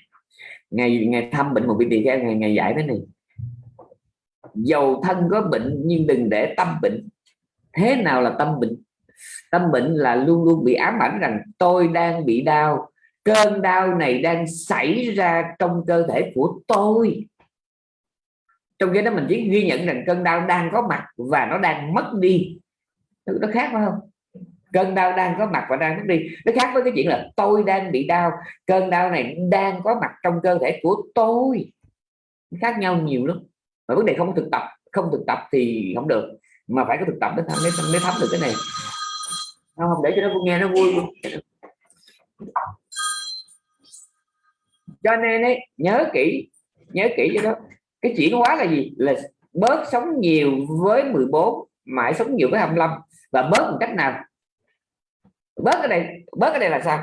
ngày ngày thăm bệnh một vị tỳ kheo ngày ngày giải thế này. Dầu thân có bệnh nhưng đừng để tâm bệnh. Thế nào là tâm bệnh? Tâm bệnh là luôn luôn bị ám ảnh rằng tôi đang bị đau, cơn đau này đang xảy ra trong cơ thể của tôi. Trong cái đó mình chỉ ghi nhận rằng cơn đau đang có mặt và nó đang mất đi. Nó khác phải không? Cơn đau đang có mặt và đang mất đi. Nó khác với cái chuyện là tôi đang bị đau. Cơn đau này đang có mặt trong cơ thể của tôi. Khác nhau nhiều lắm. Mà vấn đề không thực tập không thực tập thì không được. Mà phải có thực tập mới thấm mới, mới thấm được cái này. Không để cho nó nghe nó vui luôn. Cho nên ấy, nhớ kỹ nhớ kỹ cho đó. Cái chuyển hóa là gì? Là bớt sống nhiều với 14 mãi sống nhiều với 25 và bớt một cách nào? Bớt cái này bớt cái này là sao?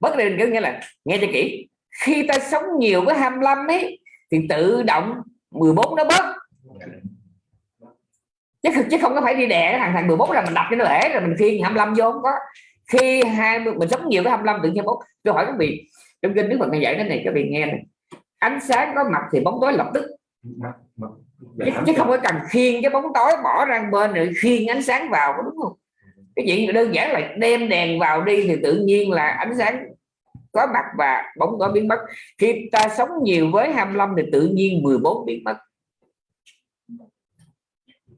Bớt cái này nghĩa là nghe cho kỹ. Khi ta sống nhiều với 25 ấy thì tự động 14 nó bớt. Chứ chứ không có phải đi đè thằng thằng 14 là mình đập cho nó lẻ rồi mình khiên 25 vô không có. Khi hai mình sống nhiều với 25 tự nhiên bóng tôi hỏi các vị trong kinh đức phật này dạy cái này các vị nghe này. Ánh sáng có mặt thì bóng tối lập tức. Chứ, chứ không có cần khiên cái bóng tối bỏ ra bên rồi khiên ánh sáng vào đúng không? Cái chuyện đơn giản là đem đèn vào đi thì tự nhiên là ánh sáng có mặt và bóng có biến mất. Khi ta sống nhiều với 25 thì tự nhiên 14 biến mất.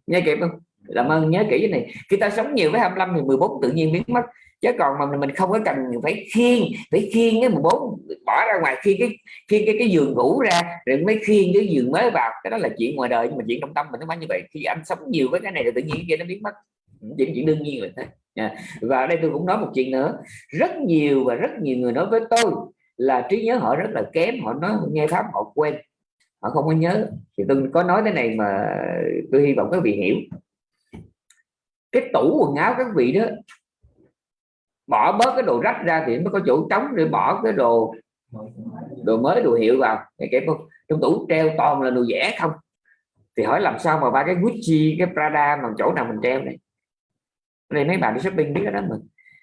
Nghe kịp không? Làm ơn, nhớ kỹ cái này. Khi ta sống nhiều với 25 thì 14 tự nhiên biến mất. Chứ còn mà mình không có cần phải khiên phải khiên cái 14 bỏ ra ngoài khi cái khi cái cái giường ngủ ra, rồi mới khiên cái giường mới vào. Cái đó là chuyện ngoài đời, nhưng mà chuyện trong tâm mình nó phải như vậy. Khi anh sống nhiều với cái này thì tự nhiên kia nó biến mất những chuyện đương nhiên là thế dạ. và và đây tôi cũng nói một chuyện nữa. Rất nhiều và rất nhiều người nói với tôi là trí nhớ họ rất là kém, họ nói nghe pháp họ quên. Họ không có nhớ. Thì tôi có nói thế này mà tôi hy vọng các vị hiểu. Cái tủ quần áo các vị đó, bỏ bớt cái đồ rách ra thì mới có chỗ trống để bỏ cái đồ đồ mới, đồ hiệu vào. Cái kẹp không? Trong tủ treo toàn là đồ rẻ không? Thì hỏi làm sao mà ba cái Gucci, cái Prada mà chỗ nào mình treo này? Đây mấy bạn đi shopping biết đó mình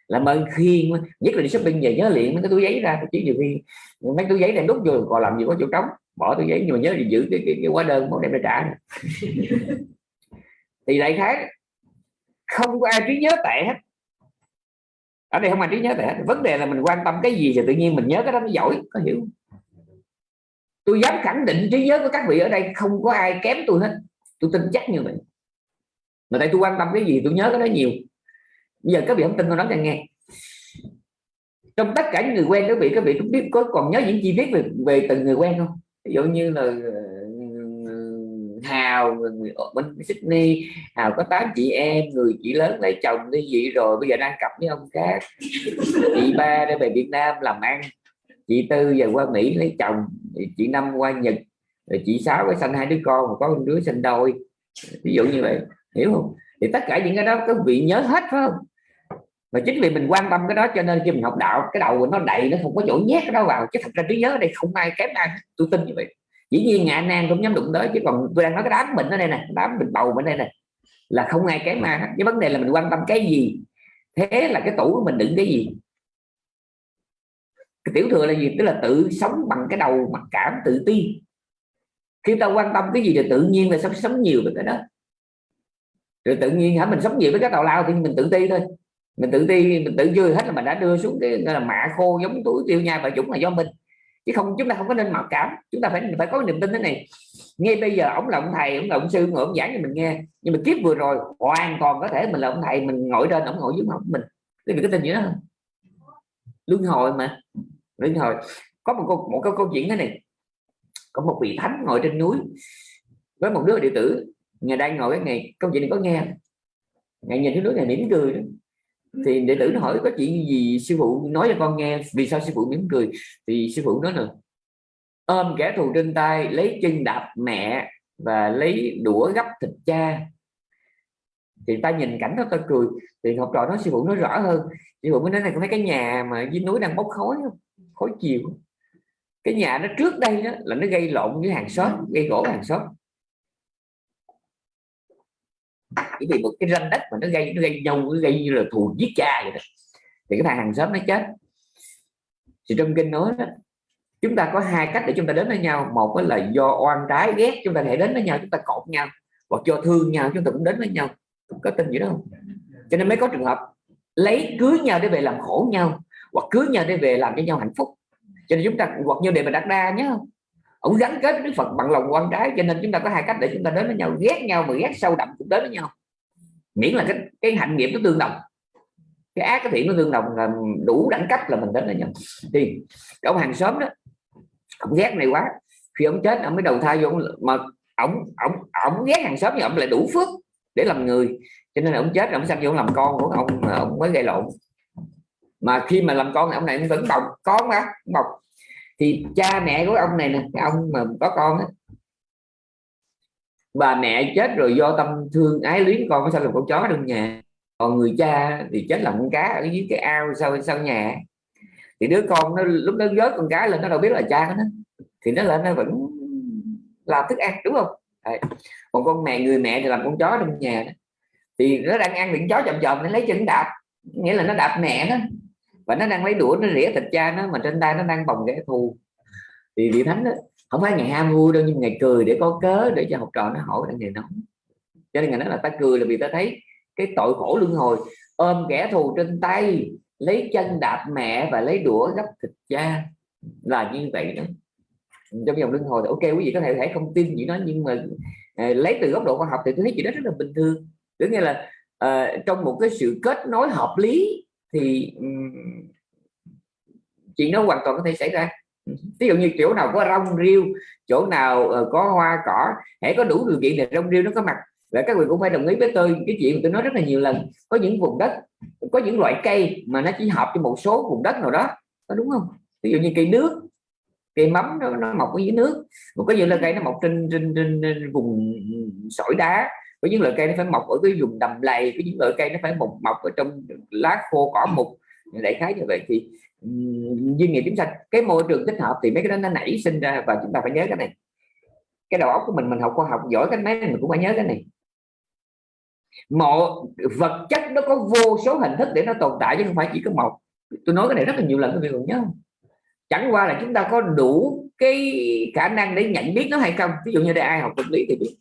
làm ơn khiên nhất là đi shopping về nhớ liền mấy cái túi giấy ra chỉ nhiều khi mấy túi giấy đem đút vô còn làm gì có chỗ trống bỏ túi giấy nhưng mà nhớ thì giữ cái, cái, cái hóa đơn muốn đem ra trả thì đại khái không có ai trí nhớ tệ hết. Ở đây không ai trí nhớ tệ hết. Vấn đề là mình quan tâm cái gì thì tự nhiên mình nhớ cái đó nó giỏi có hiểu tôi dám khẳng định trí nhớ của các vị ở đây không có ai kém tôi hết. Tôi tin chắc như vậy. Mà tại tôi quan tâm cái gì tôi nhớ cái đó nhiều giờ các vị không tin tôi nói cho nghe. Trong tất cả những người quen các vị các vị cũng biết, có còn nhớ những chi tiết về về từng người quen không? Ví dụ như là ờ, Hào, người ở bên Sydney, Hào có tám chị em, người chị lớn lấy chồng đi vậy rồi, bây giờ đang cặp với ông khác. Chị ba đã về Việt Nam làm ăn, chị Tư giờ qua Mỹ lấy chồng, chị Năm qua Nhật, rồi chị Sáu có sinh hai đứa con có một đứa sinh đôi. Ví dụ như vậy, hiểu không? Thì tất cả những cái đó, các vị nhớ hết, phải không? Mà chính vì mình quan tâm cái đó cho nên khi mình học đạo, cái đầu nó đầy, nó không có chỗ nhét cái đó vào. Chứ thật ra trí nhớ ở đây không ai kém ai tôi tin như vậy. Dĩ nhiên ngạ nan cũng nhắm đụng tới, chứ còn tôi đang nói cái đám mình ở đây nè, đám mình bầu ở đây nè, là không ai kém ai cái vấn đề là mình quan tâm cái gì? Thế là cái tủ của mình đựng cái gì? Cái tiểu thừa là gì? Tức là tự sống bằng cái đầu, mặc cảm, tự ti. Khi ta quan tâm cái gì thì tự nhiên là sống sống nhiều về cái đó rồi tự nhiên hả, mình sống gì với cái tàu lao thì mình tự ti thôi. Mình tự ti, mình tự vui hết là mình đã đưa xuống cái là, mạ khô giống tuổi tiêu nhai và chúng là do mình. Chứ không, chúng ta không có nên mặc cảm, chúng ta phải phải có niềm tin thế này. Ngay bây giờ ông là ông thầy, ông là ông sư ngồi ông giảng cho mình nghe. Nhưng mà kiếp vừa rồi, hoàn toàn có thể mình là ông thầy, mình ngồi trên, ông ngồi dưới mặt mình. Cái gì cái tin gì đó luân hồi mà, luân hồi. Có một câu một câu câu chuyện thế này. Có một vị thánh ngồi trên núi với một đứa đệ tử ngày đang ngồi cái ngày câu chuyện này có nghe. Ngày nhìn cái đứa này mỉm cười đó. Thì đệ tử nó hỏi có chuyện gì, sư phụ nói cho con nghe, vì sao sư phụ mỉm cười? Thì sư phụ nói là, ôm kẻ thù trên tay, lấy chân đạp mẹ và lấy đũa gấp thịt cha. Thì ta nhìn cảnh đó ta cười. Thì học trò nói, sư phụ nói rõ hơn. Sư phụ mới nói này có mấy cái nhà mà dưới núi đang bốc khói khói chiều. Cái nhà nó trước đây đó là nó gây lộn với hàng xóm, gây gỗ hàng xóm chỉ vì một cái ranh đất mà nó gây nó gây nhau nó gây như là thù giết cha vậy đó. Thì cái thằng hàng xóm nó chết. Thì trong kinh nói đó, chúng ta có hai cách để chúng ta đến với nhau. Một là do oan trái ghét chúng ta thể đến với nhau chúng ta cột nhau. Hoặc do thương nhau chúng ta cũng đến với nhau. Có tin gì đó không? Cho nên mới có trường hợp lấy cưới nhau để về làm khổ nhau hoặc cưới nhau để về làm cho nhau hạnh phúc. Cho nên chúng ta hoặc như đề mà đặt ra nhé ông gắn kết với đức phật bằng lòng quan trái cho nên chúng ta có hai cách để chúng ta đến với nhau, ghét nhau mà ghét sâu đậm cũng đến với nhau. Miễn là cái cái hạnh nghiệp nó tương đồng. Cái ác cái thiện nó tương đồng là đủ đẳng cấp là mình đến với nhau. Thì ông hàng xóm đó, ông ghét này quá. Khi ông chết, ông mới đầu thai vô, mà ông ông ông ghét hàng xóm nhưng ông lại đủ phước để làm người. Cho nên là ông chết, ông sang vô làm con của ông mà ông mới gây lộn. Mà khi mà làm con ông này vẫn bọc con mà bọc thì cha mẹ của ông này nè cái ông mà có con á. Bà mẹ chết rồi do tâm thương ái luyến con có sao làm con chó trong nhà? Còn người cha thì chết làm con cá ở dưới cái ao sau sau nhà. Thì đứa con nó lúc nó vớt con cá lên, nó đâu biết là cha nó. Thì nó lên nó vẫn làm thức ăn, đúng không? Đấy. còn con mẹ, người mẹ thì làm con chó trong nhà đó. thì nó đang ăn miệng chó chậm chậm nó lấy chân đạp. Nghĩa là nó đạp mẹ nó và nó đang lấy đũa nó rỉa thịt cha nó mà trên tay nó đang bồng kẻ thù. Thì vị thánh đó, không phải ngày ham vui đâu nhưng ngày cười để có cớ để cho học trò nó hỏi đang ngày nóng. Cho nên ngày nói là ta cười là vì ta thấy cái tội khổ luân hồi ôm kẻ thù trên tay lấy chân đạp mẹ và lấy đũa gấp thịt cha. Là như vậy đó. Trong dòng luân hồi thì ok quý vị có thể thể không tin gì đó nhưng mà ờ, lấy từ góc độ khoa học thì tôi thấy chuyện đó rất là bình thường. Tức nghĩa là uh, trong một cái sự kết nối hợp lý thì chuyện đó hoàn toàn có thể xảy ra. Ví dụ như chỗ nào có rong riêu chỗ nào ờ, có hoa cỏ hãy có đủ điều kiện để rong riêu nó có mặt. Và các vị cũng phải đồng ý với tôi cái chuyện tôi nói rất là nhiều lần có những vùng đất có những loại cây mà nó chỉ hợp cho một số vùng đất nào đó có đúng không? Ví dụ như cây nước cây mắm nó, nó mọc ở dưới nước một cái gì là cây nó mọc trên, trên, trên, trên vùng sỏi đá có những loại cây nó phải mọc ở cái vùng đầm lầy, có những loại cây nó phải mọc mọc ở trong lá khô, cỏ mục đại khái như vậy. Thì duyên nghiệp chúng sanh, cái môi trường thích hợp thì mấy cái đó nó nảy sinh ra và chúng ta phải nhớ cái này. Cái đầu óc của mình mình học khoa học giỏi cái máy mình cũng phải nhớ cái này. Mọi vật chất nó có vô số hình thức để nó tồn tại chứ không phải chỉ có một tôi nói cái này rất là nhiều lần các vị còn nhớ không? Chẳng qua là chúng ta có đủ cái khả năng để nhận biết nó hay không? Ví dụ như đây, ai học vật lý thì biết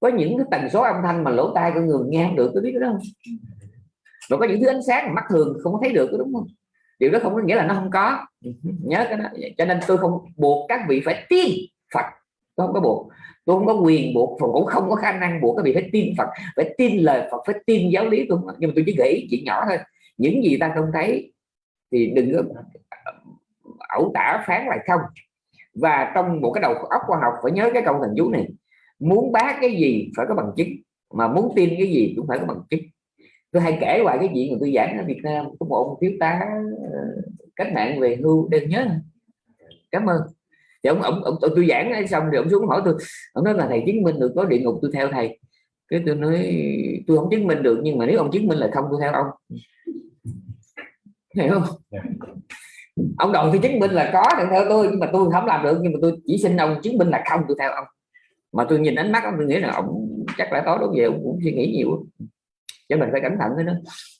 có những cái tần số âm thanh mà lỗ tai của người nghe không được, tôi biết đó không? Và có những thứ ánh sáng mà mắt thường không có thấy được, đúng không? Điều đó không có nghĩa là nó không có. Nhớ cái đó. Cho nên tôi không buộc các vị phải tin Phật. Tôi không có buộc. Tôi không có quyền buộc Phật. Cũng không có khả năng buộc các vị phải tin Phật. Phải tin lời Phật, phải tin giáo lý tôi nhưng mà tôi chỉ nghĩ chuyện nhỏ thôi. Những gì ta không thấy thì đừng có, ẩu tả, phán lại không. Và trong một cái đầu óc khoa học phải nhớ cái câu thần chú này muốn bác cái gì phải có bằng chứng mà muốn tin cái gì cũng phải có bằng chứng. Tôi hay kể hoài cái chuyện mà tôi giảng ở Việt Nam có một ông thiếu tá ờ, cách mạng về hưu đừng nhớ. Cảm ơn. Thì ông, ông, ông tôi giảng xong rồi ông xuống hỏi tôi ông nói là thầy chứng minh được có địa ngục tôi theo thầy. Cái tôi nói tôi không chứng minh được nhưng mà nếu ông chứng minh là không tôi theo ông. Hiểu không? Ông đòi tôi chứng minh là có thì theo tôi nhưng mà tôi không làm được nhưng mà tôi chỉ xin ông chứng minh là không tôi theo ông mà tôi nhìn ánh mắt ông tôi nghĩ là ông chắc là tối đó về cũng suy nghĩ nhiều cho mình phải cẩn thận với nó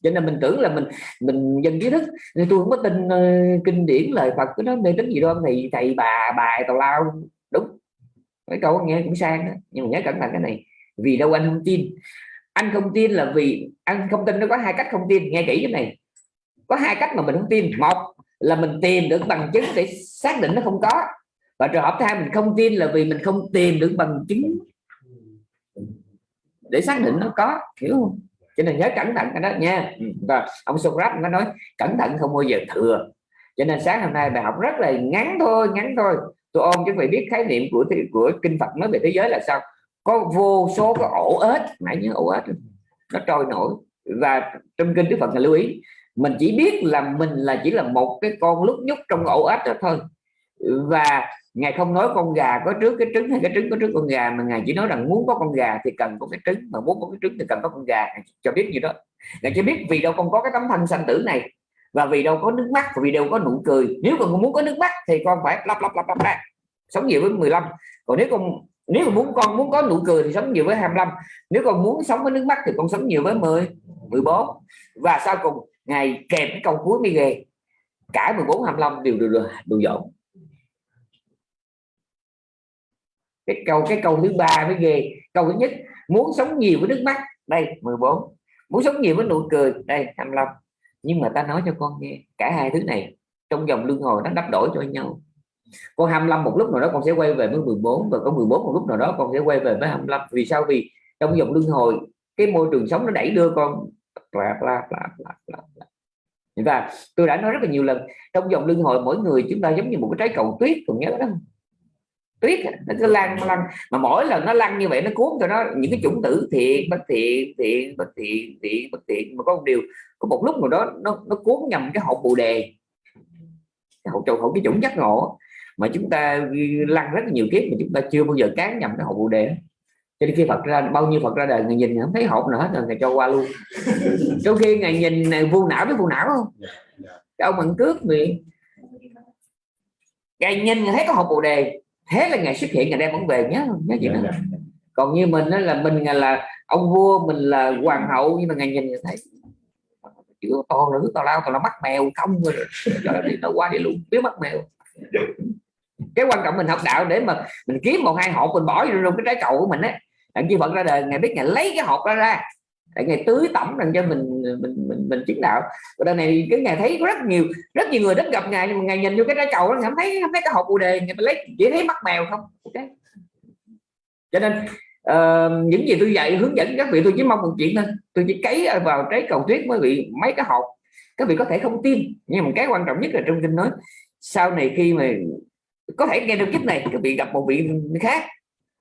cho nên mình tưởng là mình mình dân kiến thức. Nên tôi không có tin uh, kinh điển lời Phật cái đó mê tính gì đâu thì thầy bà bài tào lao. Đúng. Cái câu nghe cũng sang đó. Nhưng mà nhớ cẩn thận cái này. Vì đâu anh không tin? Anh không tin là vì anh không tin nó có hai cách không tin. Nghe kỹ cái này. Có hai cách mà mình không tin. Một là mình tìm được bằng chứng để xác định nó không có và trường hợp thứ hai mình không tin là vì mình không tìm được bằng chứng để xác định nó có, hiểu không? Cho nên nhớ cẩn thận cái đó nha. Ừ, và ông Socrates nó nói, cẩn thận không bao giờ thừa. Cho nên sáng hôm nay bài học rất là ngắn thôi ngắn thôi. Tôi ôm chứ phải biết khái niệm của của kinh Phật nói về thế giới là sao? Có vô số cái ổ ếch, nãy nhớ ổ ếch, nó trôi nổi. Và trong kinh Đức Phật là lưu ý, mình chỉ biết là mình là chỉ là một cái con lúc nhúc trong ổ ếch đó thôi. Và ngài không nói con gà có trước cái trứng hay cái trứng có trước con gà, mà ngài chỉ nói rằng muốn có con gà thì cần có cái trứng, mà muốn có cái trứng thì cần có con gà. Cho biết gì đó. Ngài cho biết vì đâu con có cái tấm thân sanh tử này, và vì đâu có nước mắt, và vì đâu có nụ cười. Nếu con muốn có nước mắt thì con phải lắp lắp lắp lắp ra sống nhiều với 15 còn nếu con, nếu mà muốn con muốn có nụ cười thì sống nhiều với 25 nếu con muốn sống với nước mắt thì con sống nhiều với 10 14 và sau cùng ngày kèm cái câu cuối mới ghê. Cả 14 25 đều đều đều dọn. Cái câu cái câu thứ ba mới ghê. Câu thứ nhất, muốn sống nhiều với nước mắt. Đây 14 muốn sống nhiều với nụ cười. Đây 25 nhưng mà ta nói cho con nghe, cả hai thứ này trong dòng luân hồi nó đắp đổi cho nhau. Con 25 một lúc nào đó con sẽ quay về với 14 và có 14 một lúc nào đó con sẽ quay về với 25 vì sao? Vì trong dòng luân hồi, cái môi trường sống nó đẩy đưa con. Bla bla bla bla bla và tôi đã nói rất là nhiều lần, trong dòng luân hồi mỗi người chúng ta giống như một cái trái cầu tuyết, còn nhớ đó tuyết nó cứ lăn lăn. Mà mỗi lần nó lăn như vậy nó cuốn cho nó những cái chủng tử thiện bất thiện thiện bất thiện thiện bất thiện. Mà có một điều có một lúc nào đó nó nó cuốn nhầm cái hộp bồ đề. Cái hộp trầu hộp cái chủng giác ngộ. Mà chúng ta lăn rất là nhiều kiếp mà chúng ta chưa bao giờ cán nhầm cái hộp bồ đề. Cho nên khi Phật ra bao nhiêu Phật ra đời người nhìn không thấy hộp nữa hết rồi ngày cho qua luôn. Trong khi ngày nhìn này vô não với vô não không? Dạ, dạ. cái ông bằng cướp miệng. Ngày nhìn thấy có hộp bồ đề thế là ngày xuất hiện ngày đem vẫn về nhớ nhớ chuyện đó. còn như mình đó là mình là ông vua mình là hoàng hậu nhưng mà ngài nhìn thấy chữ to nữ to lao to là mắt mèo không rồi đi nó qua đi luôn biết mắt mèo. Cái quan trọng mình học đạo để mà mình kiếm một hai hộp mình bỏ vô trong cái trái cầu của mình á. Đặng chi phật ra đời ngày biết ngày lấy cái hộp đó ra để ngày tưới tẩm rằng cho mình mình mình mình chứng đạo. Và đời này cái ngày thấy rất nhiều rất nhiều người đến gặp ngài nhưng mà ngài nhìn vô cái trái cầu nó cảm thấy không thấy cái hộp bồ đề ngày lấy chỉ thấy mắt mèo không. Okay. cho nên uh, những gì tôi dạy hướng dẫn các vị tôi chỉ mong một chuyện thôi. Tôi chỉ cấy vào trái cầu tuyết mới bị mấy cái hộp. Các vị có thể không tin nhưng mà cái quan trọng nhất là trong kinh nói sau này khi mà có thể nghe được kiếp này các vị gặp một vị khác.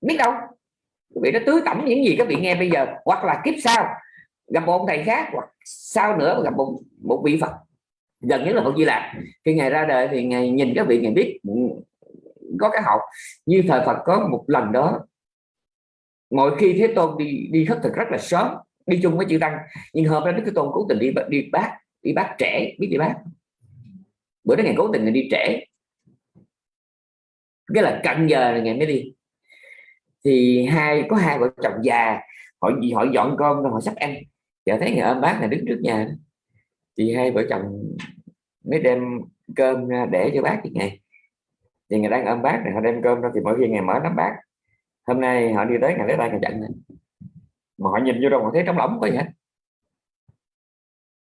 Biết đâu? Các vị nó tưới tẩm những gì các vị nghe bây giờ, hoặc là kiếp sau, gặp một ông thầy khác, hoặc sau nữa gặp một một vị phật. Gần nhất là phật di lạc khi ngày ra đời thì ngày nhìn các vị ngày biết có cái học như thời phật có một lần đó, mỗi khi thế tôn đi đi khất thực rất là sớm, đi chung với chư tăng. Nhưng hôm đó đức thế tôn cố tình đi đi bác đi bác trẻ biết đi bác. Bữa đó ngày cố tình đi trễ. Cái là cận giờ là ngày mới đi thì hai, có hai vợ chồng già, họ gì họ dọn cơm rồi họ sắp ăn. Giờ thấy người ôm bác là đứng trước nhà thì hai vợ chồng mới đem cơm ra để cho bác cái ngày. Thì người đang ôm bác này, họ đem cơm ra thì mỗi khi ngày mở nắm bác. Hôm nay họ đi tới ngày lấy tay ngày chặn mà họ nhìn vô đâu họ thấy trong lỏng có gì hết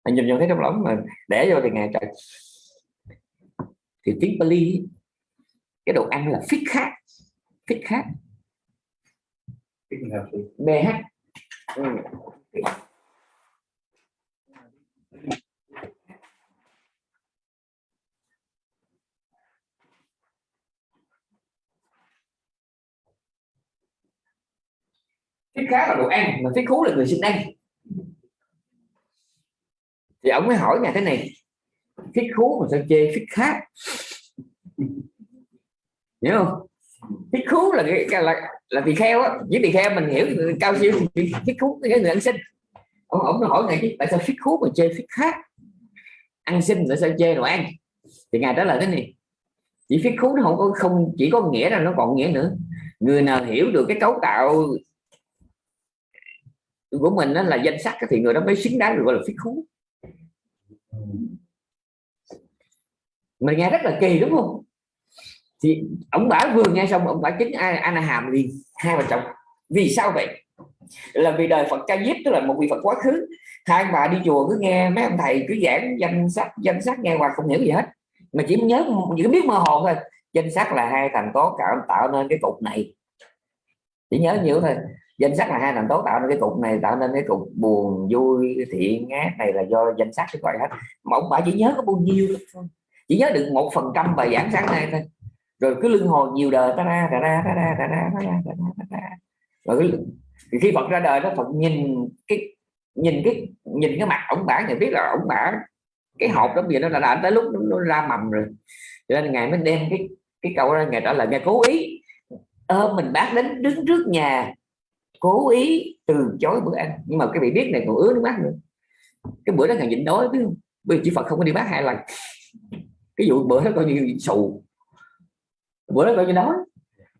họ nhìn vô thấy trong lỏng mà để vô thì ngày trời. Thì tiếng Bali cái đồ ăn là phích khác phích khác BH ừ. phích khác là đồ ăn mà phích khú là người sinh ăn. Thì ông mới hỏi nhà thế này phích khú mà sao chê phích khác? Hiểu không phích khú là cái là là tỳ kheo á. Với tỳ kheo mình hiểu cao siêu thì khú, cái người ăn xin. Ông ông nó hỏi ngài chứ, tại sao phích khú mà chơi phích khác? Ăn xin tại sao chơi đồ ăn? Thì ngài trả lời thế này. Chỉ phích khú nó không có không chỉ có nghĩa là nó còn nghĩa nữa. Người nào hiểu được cái cấu tạo của mình đó là danh sách thì người đó mới xứng đáng được gọi là phích khú. Mình nghe rất là kỳ, đúng không? Thì ông bả vừa nghe xong, ông bả ai ana hàm liền, hai vợ chồng, vì sao vậy? Là vì đời Phật ca diếp, tức là một vị Phật quá khứ. Hai bà đi chùa cứ nghe mấy ông thầy cứ giảng danh sách danh sách nghe qua không hiểu gì hết. Mà chỉ nhớ, chỉ biết mơ hồ thôi. Danh sách là hai thành tố cảm tạo nên cái cục này. Chỉ nhớ nhiều thôi. Danh sách là hai thành tố tạo nên cái cục này, tạo nên cái cục buồn, vui, thiện, ác này là do danh sách cái gọi hết. Mà ông bà chỉ nhớ có bao nhiêu thôi. Chỉ nhớ được một phần trăm bài giảng sáng nay thôi rồi cứ lưng hồi nhiều đời ta ra ta ra ta ra ta ra ta ra ta ra ta ra. Rồi thì khi Phật ra đời đó Phật nhìn cái nhìn cái nhìn cái mặt ông bả nhận biết là ông bả cái hộp đó bây giờ nó là đã tới lúc nó, nó ra mầm rồi. Cho nên ngài mới đem cái cái câu ra ngài trả lời ngài cố ý ôm mình bác đến đứng trước nhà cố ý từ chối bữa ăn. Nhưng mà cái vị biết này còn ứa nước mắt nữa. Cái bữa đó ngài nhịn đói biết không? Bây giờ chỉ Phật không có đi bác hai lần. Cái vụ bữa đó coi như sù bữa đó coi như nói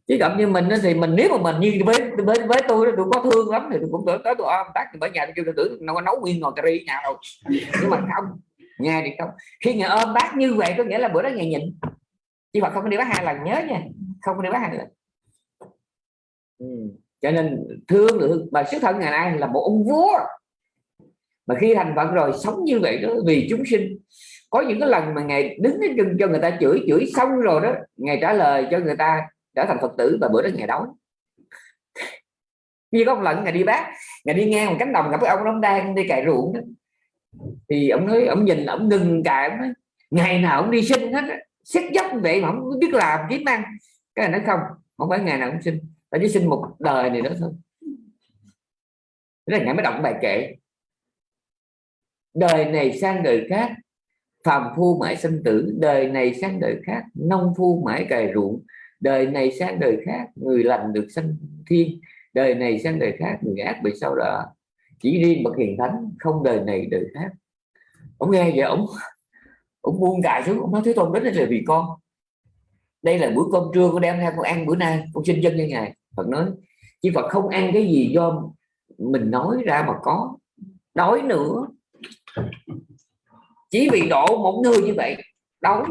chứ gặp như mình thì mình, nếu mà mình như với với với tôi tôi có thương lắm thì tôi cũng tới tới tôi ôm tác thì bởi nhà tôi kêu tôi tưởng nó có nấu nguyên ngồi cà ri nhà đâu. Nhưng mà không, nghe thì không. Khi nhà ôm ờ, bác như vậy có nghĩa là bữa đó ngày nhịn. Chứ mà không có đi bác hai lần, nhớ nha, không có đi bác hai lần. Ừ. cho nên thương được mà xuất thân ngày nay là một ông vua. Mà khi thành phật rồi, sống như vậy đó vì chúng sinh có những cái lần mà ngày đứng đến chân cho người ta chửi chửi xong rồi đó ngày trả lời cho người ta trở thành phật tử và bữa đó ngày đói. Như có một lần ngày đi bác ngày đi ngang một cánh đồng gặp cái ông ông đang đi cày ruộng đó. thì ông nói, ông nhìn, ông ngừng cài, ông nói, ngày nào ông đi sinh hết xét dốc vậy mà không biết làm kiếm ăn. Cái này nói, không không phải ngày nào cũng sinh ta chỉ sinh một đời này đó thôi. Thế là ngày mới động bài kệ. Đời này sang đời khác phàm phu mãi sinh tử, đời này sang đời khác, nông phu mãi cày ruộng. Đời này sang đời khác, người lành được sanh thiên. Đời này sang đời khác, người ác bị sao đọa. Chỉ riêng bậc hiền thánh, không đời này đời khác. Ông nghe vậy, ông ông buông cài xuống, ông nói, thế tôn đến đây là vì con. Đây là bữa cơm trưa con đem theo con ăn bữa nay, con xin chân như ngài Phật nói chứ Phật không ăn cái gì do mình nói ra mà có. Đói nữa chỉ vì độ một người như vậy, đói.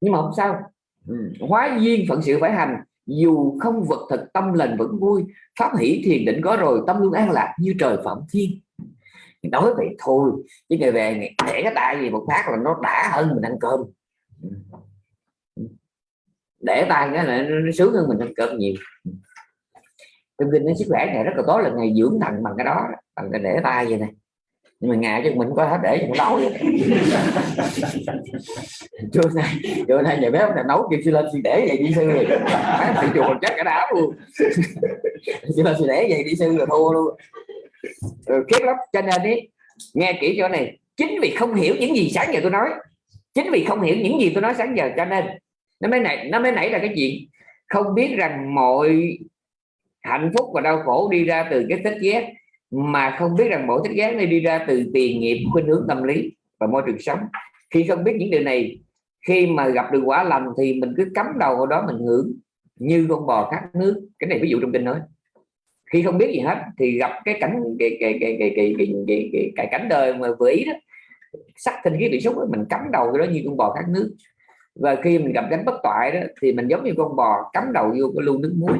Nhưng mà không sao. Ừ, hóa duyên phận sự phải hành. Dù không vật thực, tâm lành vẫn vui. Pháp hỷ thiền định có rồi, tâm luôn an lạc như trời phạm thiên. Nói vậy thôi, chứ ngày về ngày để cái tay gì một phát là nó đã hơn mình ăn cơm. Ừ. Để tay cái là nó sướng hơn mình ăn cơm nhiều. Ừ. Trong kinh nó sức khỏe này rất là tốt là ngày dưỡng thận bằng cái đó, bằng cái để tay vậy này nhưng mà ngại chứ mình có hết để cho nó đói trưa nay trưa nay nhà bếp là nấu kêu sư lên sư để vậy đi sư rồi thị chùa chắc cả đám luôn sư lên sư để vậy đi sư rồi thua luôn rồi kiếp lắm cho nên đi nghe kỹ chỗ này chính vì không hiểu những gì sáng giờ tôi nói chính vì không hiểu những gì tôi nói sáng giờ cho nên nó mới này nó mới nảy ra cái chuyện không biết rằng mọi hạnh phúc và đau khổ đi ra từ cái thích ghét mà không biết rằng mỗi thích ghét này đi ra từ tiền nghiệp khuynh hướng tâm lý và môi trường sống. Khi không biết những điều này khi mà gặp được quả lành thì mình cứ cắm đầu vào đó mình hưởng như con bò khát nước. Cái này ví dụ trong kinh nói. Khi không biết gì hết thì gặp cái cảnh cái cái cái cái cái cái, cái, cái, cái cảnh đời mà vừa ý đó sắc tinh khí bị xúc mình cắm đầu cái đó như con bò khát nước. Và khi mình gặp cánh bất toại đó thì mình giống như con bò cắm đầu vô cái lu nước muối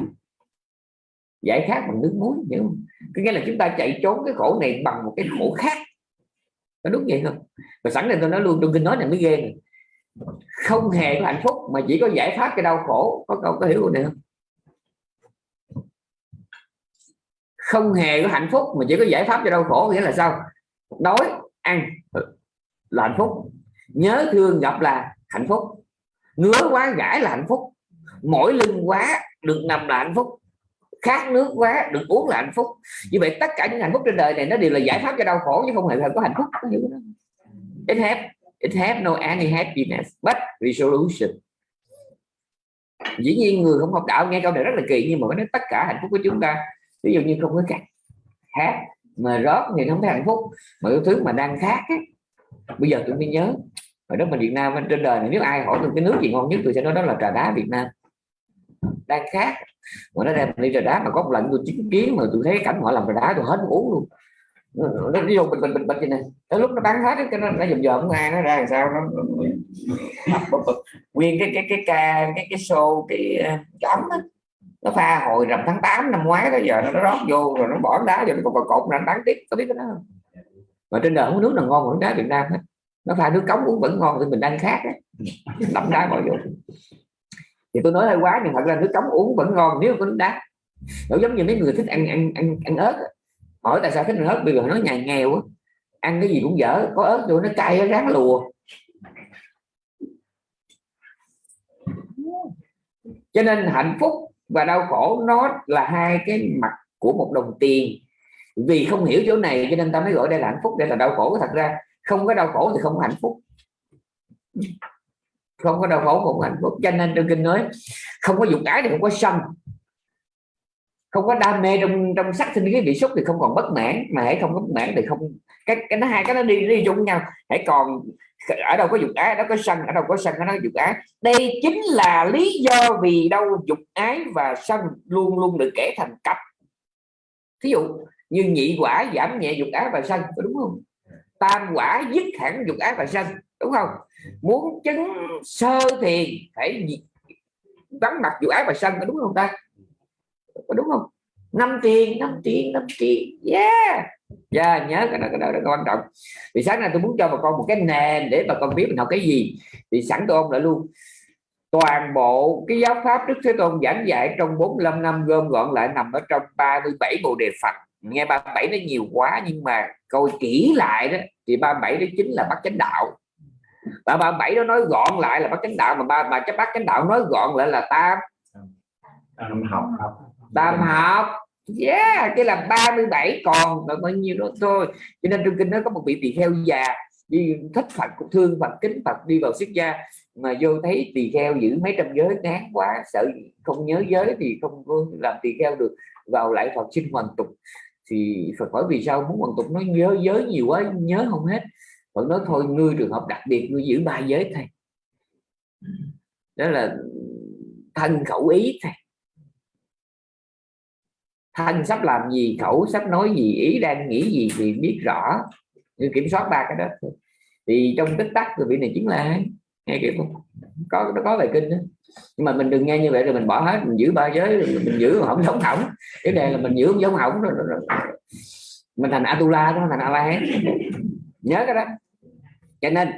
giải khát bằng nước muối, hiểu không? có nghĩa là chúng ta chạy trốn cái khổ này bằng một cái khổ khác. Có đúng vậy không? Và sẵn này tôi nói luôn trong kinh nói này mới ghê này. không hề có hạnh phúc mà chỉ có giải pháp cái đau khổ. Có câu có hiểu này không? Không hề có hạnh phúc mà chỉ có giải pháp cho đau khổ, nghĩa là sao? Đói, ăn ừ, là hạnh phúc. Nhớ thương gặp là hạnh phúc. Ngứa quá gãi là hạnh phúc. Mỗi lưng quá được nằm là hạnh phúc khát nước quá được uống là hạnh phúc. Như vậy tất cả những hạnh phúc trên đời này nó đều là giải pháp cho đau khổ chứ không hề có hạnh phúc. It have it have no any happiness but resolution. Dĩ nhiên người không học đạo nghe câu này rất là kỳ nhưng mà nói tất cả hạnh phúc của chúng ta ví dụ như không có khát khát mà rót thì không thấy hạnh phúc mà cái thứ mà đang khát ấy, bây giờ tôi mới nhớ ở đất mình Việt Nam trên đời này nếu ai hỏi tôi cái nước gì ngon nhất tôi sẽ nói đó là trà đá Việt Nam. Đang khát mà nó đem đi trà đá mà có một lần tôi chứng kiến mà tôi thấy cảnh họ làm trà đá tôi hết uống luôn. Nó đi vô bình bình bình bình như này. Tới lúc nó bán hết cái nó nó dùm dòm ai nó ra làm sao nó, nguyên cái cái cái ca cái cái show cái ờ, cái ấm nó pha hồi rằm tháng 8 năm ngoái đó giờ nó rót vô rồi nó bỏ đá vô nó còn cột nó bán tiếp có biết cái đó không? Mà trên đời không có nước nào ngon hơn đá Việt Nam hết. Nó pha nước cống uống vẫn ngon thì mình đang khác đấy đậm đá mọi vô thì tôi nói hơi quá nhưng thật ra nước cống uống vẫn ngon, nếu có nước đá. Nó giống như mấy người thích ăn ăn ăn ăn ớt hỏi tại sao thích ăn ớt? Bây giờ nó nhà nghèo ăn cái gì cũng dở, có ớt rồi nó cay, nó ráng lùa. Cho nên hạnh phúc và đau khổ nó là hai cái mặt của một đồng tiền. Vì không hiểu chỗ này cho nên ta mới gọi đây là hạnh phúc, đây là đau khổ. Thật ra không có đau khổ thì không có hạnh phúc không có đau khổ không có hạnh phúc. Cho nên trong kinh nói, không có dục ái thì không có sân. Không có đam mê trong trong sắc sinh cái bị xúc thì không còn bất mãn. Mà hãy không bất mãn thì không, cái cái nó hai, cái nó đi đi chung với nhau. Hãy còn, ở đâu có dục ái đó có sân, ở đâu có sân nó dục ái. Đây chính là lý do vì đâu dục ái và sân luôn luôn được kể thành cặp. Ví dụ như nhị quả giảm nhẹ dục ái và sân đúng không? Tam quả dứt hẳn dục ái và sân đúng không? Muốn chứng sơ thì phải vắng mặt dục ái và sân đúng không ta? Có đúng không? Năm tiền năm tiền năm tiền. Yeah! Yeah nhớ cái đó cái đó rất quan trọng. Vì sáng nay tôi muốn cho bà con một cái nền để bà con biết mình học cái gì. Thì sẵn tôi ông lại luôn. Toàn bộ cái giáo pháp Đức Thế Tôn giảng dạy trong 45 năm, gom gọn lại nằm ở trong 37 bộ đề Phật. Nghe 37 nó nhiều quá, nhưng mà coi kỹ lại đó, thì 37 đó chính là bắt chánh đạo và 37 đó nói gọn lại là bắt chánh đạo mà ba mà cái bắt chánh đạo nói gọn lại là tam tam học. Tam học. Yeah cái là 37 còn là bao nhiêu đó thôi. Cho nên trong kinh nó có một vị tỳ kheo già đi thích Phật cũng thương Phật kính Phật đi vào xuất gia mà vô thấy tỳ kheo giữ mấy trăm giới ngán quá sợ không nhớ giới thì không làm tỳ kheo được vào lại Phật sinh hoàn tục. Thì Phật hỏi vì sao muốn hoàn tục? Nó nhớ giới nhiều quá nhớ không hết Phật nói thôi ngươi trường hợp đặc biệt ngươi giữ ba giới thôi đó là thân khẩu ý thôi thân sắp làm gì khẩu sắp nói gì ý đang nghĩ gì thì biết rõ. Như kiểm soát ba cái đó thì trong tích tắc rồi vị này chính là nghe kiểu không? Có nó có bài kinh đó. Nhưng mà mình đừng nghe như vậy rồi mình bỏ hết mình giữ ba giới mình giữ không giống hỏng. Cái này là mình giữ không giống hỏng rồi, rồi, rồi. mình thành atula đó thành a la nhớ cái đó cho nên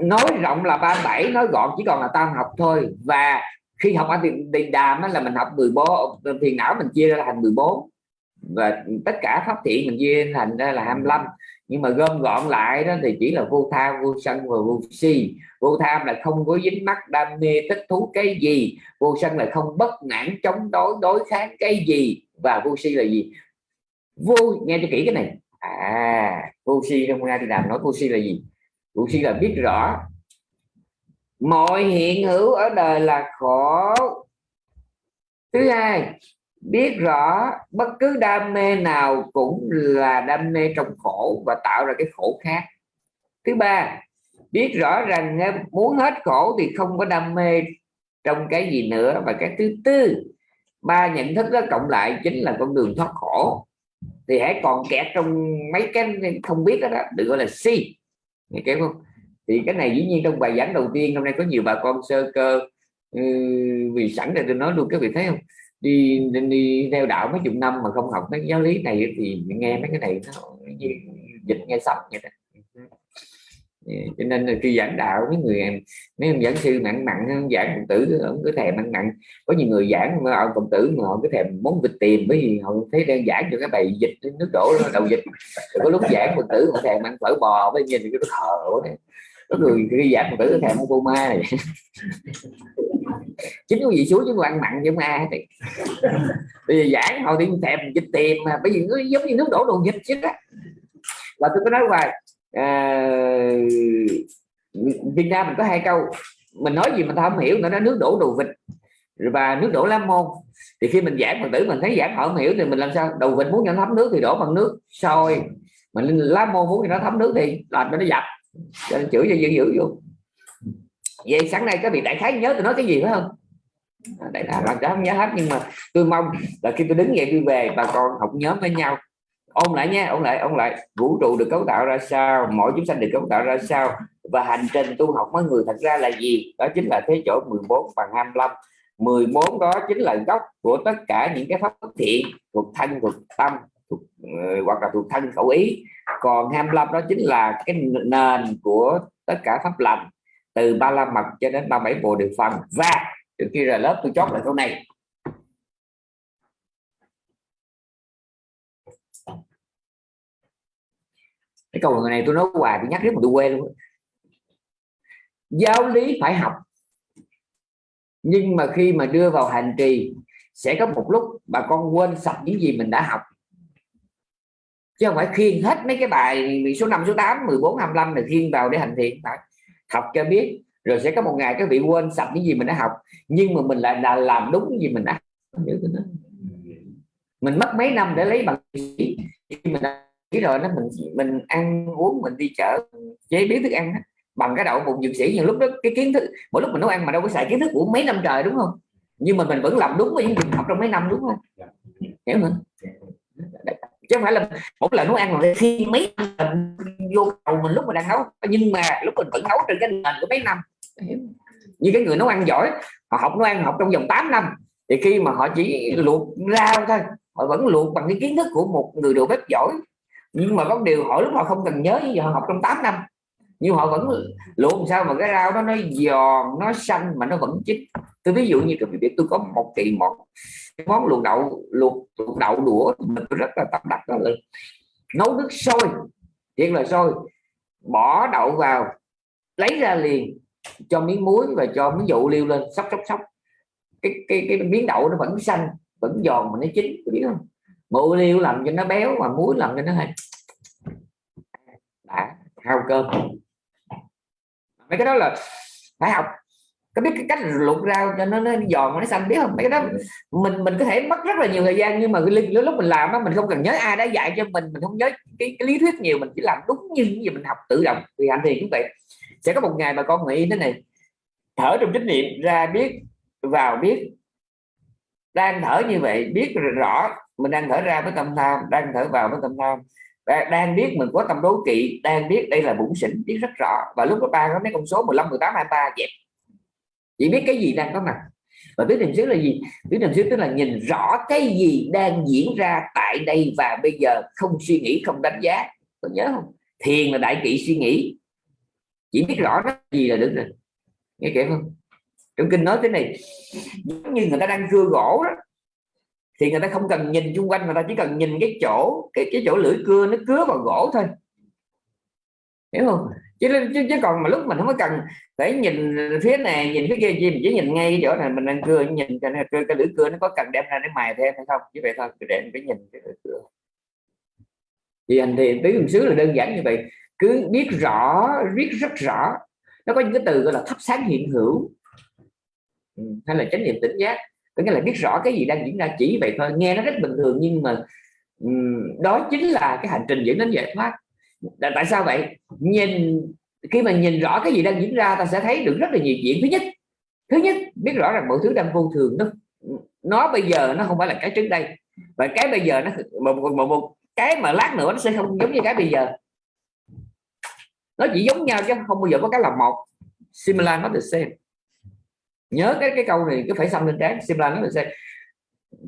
nói rộng là 37 nói gọn chỉ còn là tam học thôi. Và khi học ở tiền, tiền đàm là mình học 14 thiền não mình chia ra thành 14 và tất cả pháp thiện mình chia thành ra là 25 nhưng mà gom gọn lại đó thì chỉ là vô tham vô sân và vô si. Vô tham là không có dính mắc đam mê thích thú cái gì. Vô sân là không bất mãn chống đối đối kháng cái gì. Và vô si là gì? Vô nghe cho kỹ cái này. À vô si trong ra thì làm nói vô si là gì? Cụ si là biết rõ. Mọi hiện hữu ở đời là khổ. Thứ hai biết rõ bất cứ đam mê nào cũng là đam mê trong khổ và tạo ra cái khổ khác. Thứ ba biết rõ rằng à, muốn hết khổ thì không có đam mê trong cái gì nữa. Và cái thứ tư ba nhận thức đó cộng lại chính là con đường thoát khổ. Thì hãy còn kẹt trong mấy cái không biết đó, đó được gọi là si nghe kéo không? Thì cái này dĩ nhiên trong bài giảng đầu tiên hôm nay có nhiều bà con sơ cơ ừ, vì sẵn để tôi nói luôn các vị thấy không? Đi đi theo đạo mấy chục năm mà không học mấy giáo lý này thì nghe mấy cái này nó như dịch nghe sập vậy đó cho nên là khi giảng đạo, mấy người, mấy ông giảng sư mặn mặn giảng phật tử, ông cứ thèm mặn mặn. Có nhiều người giảng mà ông phật tử mà họ cứ thèm món vịt tìm, bởi vì họ thấy đang giảng cho cái bài dịch nước đổ đầu dịch rồi có lúc giảng phật tử họ thèm ăn phở bò với nhìn cái thở đấy. Có người khi giảng phật tử thèm cô ma này chính cái gì xuống chứ ăn mặn chứ ai thì. Bây giờ giảng họ thì thèm dịch tìm mà, bởi vì nó giống như nước đổ đồ dịch chứ đó. Và tôi có nói hoài à, Việt Nam mình có hai câu. Mình nói gì mình không hiểu nữa nó nước đổ đồ vịt và nước đổ lá môn. Thì khi mình giảng phật tử mình thấy giảng họ không hiểu thì mình làm sao? Đầu vịt muốn cho nó thấm nước thì đổ bằng nước. Sôi. Mình lá môn muốn cho nó thấm nước thì làm cho nó dập. Cho nên chửi cho dữ dữ vô. Vậy sáng nay các vị đại khái nhớ tôi nói cái gì phải không? À, đại khái là không nhớ hết nhưng mà tôi mong là khi tôi đứng dậy tôi về bà con học nhóm với nhau ôn lại nha ôn lại ôn lại. Vũ trụ được cấu tạo ra sao? Mỗi chúng sanh được cấu tạo ra sao? Và hành trình tu học với người thật ra là gì? Đó chính là thế chỗ 14 bằng 25 14 đó chính là gốc của tất cả những cái pháp thiện thuộc thân thuộc tâm thuộc, uh, hoặc là thuộc thân khẩu ý. Còn 25 đó chính là cái nền của tất cả pháp lành. Từ ba la mật cho đến ba bảy bộ điều phần. Và trước khi ra lớp tôi chót lại câu này. Cái câu này tôi nói hoài, tôi nhắc rất mà tôi quên luôn giáo lý phải học. Nhưng mà khi mà đưa vào hành trì, sẽ có một lúc bà con quên sạch những gì mình đã học. Chứ không phải khiên hết mấy cái bài số 5 số 8 14 25 này khiên vào để hành thiện. Phải học cho biết, rồi sẽ có một ngày các vị quên sạch những gì mình đã học. Nhưng mà mình lại là làm đúng những gì mình đã mình mất mấy năm để lấy bằng sĩ mình chỉ rồi nó mình mình ăn uống mình đi chợ chế biến thức ăn bằng cái đậu bụng dược sĩ nhưng lúc đó cái kiến thức mỗi lúc mình nấu ăn mà đâu có xài kiến thức của mấy năm trời đúng không? Nhưng mà mình vẫn làm đúng với những gì học trong mấy năm đúng không? Hiểu không? Chứ không phải là một lần nấu ăn mà khi mấy năm vô đầu mình lúc mà đang nấu nhưng mà lúc mình vẫn nấu trên cái nền của mấy năm. Như cái người nấu ăn giỏi họ học nấu ăn học trong vòng 8 năm thì khi mà họ chỉ luộc rau thôi họ vẫn luộc bằng cái kiến thức của một người đầu bếp giỏi nhưng mà có điều hỏi lúc họ không cần nhớ như họ học trong 8 năm nhưng họ vẫn luôn sao mà cái rau đó nó giòn nó xanh mà nó vẫn chín. Tôi ví dụ như cái việc tôi có một kỳ một món luộc đậu luộc, luộc đậu đũa mình rất là tập đặt đó là nấu nước sôi thiệt là sôi. Bỏ đậu vào lấy ra liền cho miếng muối và cho miếng dụ liêu lên sóc sóc sóc. Cái cái cái miếng đậu nó vẫn xanh vẫn giòn mà nó chín biết không? Mụ liêu làm cho nó béo mà muối làm cho nó hay đã hao cơm. Mấy cái đó là phải học. Có biết cái cách luộc rau cho nó, nó giòn nó xanh biết không? Mấy cái đó mình mình có thể mất rất là nhiều thời gian nhưng mà cái lúc mình làm đó mình không cần nhớ ai đã dạy cho mình mình không nhớ cái, cái lý thuyết nhiều mình chỉ làm đúng như những gì mình học tự động. Vì hành thiền cũng vậy. Sẽ có một ngày mà con nghĩ thế này thở trong chánh niệm ra biết vào biết đang thở như vậy biết rõ mình đang thở ra với tâm tham, đang thở vào với tâm tham. Đang biết mình có tâm đố kỵ, đang biết đây là bụng xỉn, biết rất rõ. Và lúc đó ba có mấy con số 15 18 23 dẹp. Chỉ biết cái gì đang có mặt. Và biết niệm xứ là gì? Biết niệm xứ tức là nhìn rõ cái gì đang diễn ra tại đây và bây giờ, không suy nghĩ, không đánh giá. Có nhớ không? Thiền là đại kỵ suy nghĩ. Chỉ biết rõ cái gì là được rồi. Nghe kịp không? Trong kinh nói thế này, giống như người ta đang cưa gỗ đó thì người ta không cần nhìn xung quanh người ta chỉ cần nhìn cái chỗ cái cái chỗ lưỡi cưa nó cứa vào gỗ thôi. Hiểu không? Chứ, chứ, chứ còn mà lúc mình không có cần phải nhìn phía này nhìn phía kia gì mình chỉ nhìn ngay cái chỗ này mình đang cưa nhìn cái, cái, cái lưỡi cưa nó có cần đem ra để mài thêm hay không? Như vậy thôi để cái nhìn cái lưỡi cưa. Thì anh thì tứ niệm xứ là đơn giản như vậy. Cứ biết rõ biết rất rõ. Nó có những cái từ gọi là thắp sáng hiện hữu. Ừ, hay là chánh niệm tỉnh giác có nghĩa là biết rõ cái gì đang diễn ra chỉ vậy thôi nghe nó rất bình thường nhưng mà um, đó chính là cái hành trình dẫn đến giải thoát. Tại sao vậy? Nhìn khi mà nhìn rõ cái gì đang diễn ra ta sẽ thấy được rất là nhiều chuyện. Thứ nhất thứ nhất biết rõ rằng mọi thứ đang vô thường nó nó bây giờ nó không phải là cái trước đây. Và cái bây giờ nó một, một, một cái mà lát nữa nó sẽ không giống như cái bây giờ. Nó chỉ giống nhau chứ không bao giờ có cái là một. Similar not the same nhớ cái cái câu này, cứ phải xăm lên trán. Xem là nó sẽ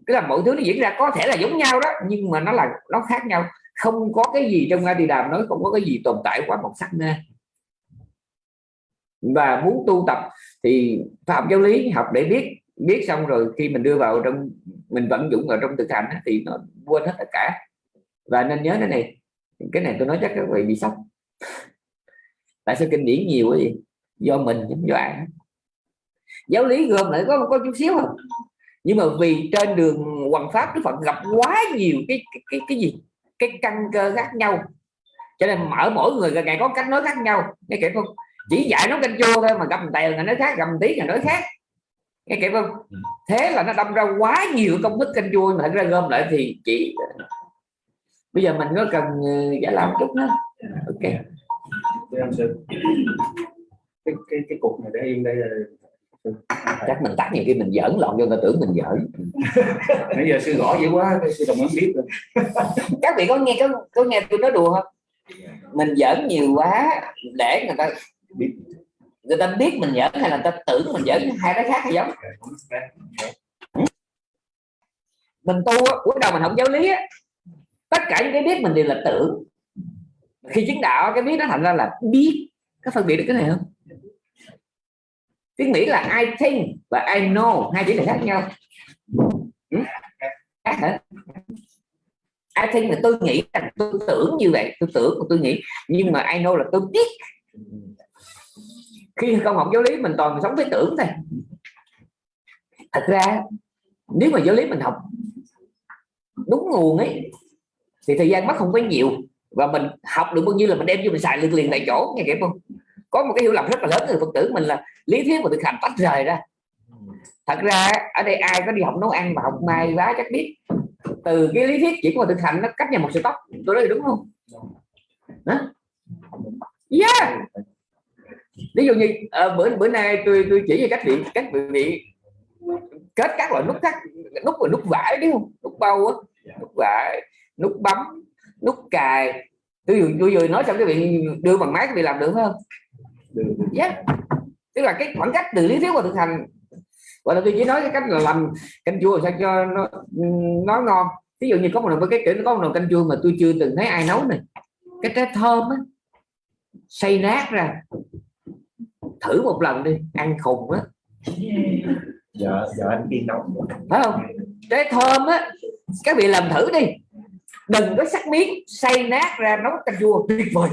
cái là mọi thứ nó diễn ra có thể là giống nhau đó, nhưng mà nó là, nó khác nhau. Không có cái gì trong ngay đi đàm nói không có cái gì tồn tại quá một sắc nè và muốn tu tập thì phạm giáo lý học để biết biết xong rồi khi mình đưa vào trong, mình vận dụng vào trong thực hành thì nó quên hết tất cả. Và nên nhớ cái này cái này tôi nói chắc các vị bị sốc. Tại sao kinh điển nhiều cái gì do mình giống do ai giáo lý gồm lại có có chút xíu không? Nhưng mà vì trên đường hoàng pháp đức phật gặp quá nhiều cái cái cái, cái gì? Cái căn cơ khác nhau. Cho nên mở mỗi người ngày có cách nói khác nhau. Nghe kịp không? Chỉ dạy nó canh chua thôi mà gặp tèo là nói khác gặp tí là nói khác. Nghe kịp không? Thế là nó đâm ra quá nhiều công thức canh chua mà thật ra gom lại thì chỉ bây giờ mình có cần ờ, giải làm chút nữa. Ok. Cái cái cái cục này để yên đây là chắc mình tắt nhiều khi mình giỡn lộn cho người ta tưởng mình giỡn. Bây giờ sư gõ dữ quá sư đồng muốn biết rồi các vị có nghe có, có nghe tôi nói đùa không? Mình giỡn nhiều quá để người ta biết. người ta biết mình giỡn hay là người ta tưởng mình giỡn hai cái khác hay giống. Mình tu cuối đầu mình không giáo lý á. Tất cả những cái biết mình đều là tưởng. Khi chứng đạo cái biết nó thành ra là biết. Có phân biệt được cái này không tiếng mỹ là I think và I know. Hai chữ này khác nhau. Ừ? khác hả? I think là tôi nghĩ là tôi tưởng như vậy, tôi tưởng của tôi nghĩ. Nhưng mà I know là tôi biết. Khi không học giáo lý, mình toàn sống với tưởng thôi. Thật ra, nếu mà giáo lý mình học đúng nguồn ấy, thì thời gian mất không có nhiều. Và mình học được bao nhiêu là mình đem cho mình xài liền liền tại chỗ, nghe kịp không? Có một cái hiểu lầm rất là lớn người phật tử mình là lý thuyết và thực hành tách rời ra. Thật ra ở đây ai có đi học nấu ăn và học may vá chắc biết. Từ cái lý thuyết chỉ có thực hành nó cách nhau một sự tóc. Tôi nói đúng không? Hả? yeah. Ví dụ như à, bữa bữa nay tôi tôi chỉ về cách vị cách vị kết các loại nút cắt nút và nút vải đúng không? Nút bao á nút vải nút bấm nút cài. Tôi vừa tôi vừa nói xong cái vị đưa bằng máy cái vị làm được không? Yeah. tức là cái khoảng cách từ lý thuyết và thực hành. Gọi là tôi chỉ nói cái cách là làm canh chua sao cho nó nó ngon. Ví dụ như có một nồi cái kiểu có một nồi canh chua mà tôi chưa từng thấy ai nấu này. Cái trái thơm á xay nát ra. Thử một lần đi ăn khùng á. Dạ dạ anh đi nấu phải không? Trái thơm á các vị làm thử đi. Đừng có sắc miếng xay nát ra nấu canh chua tuyệt vời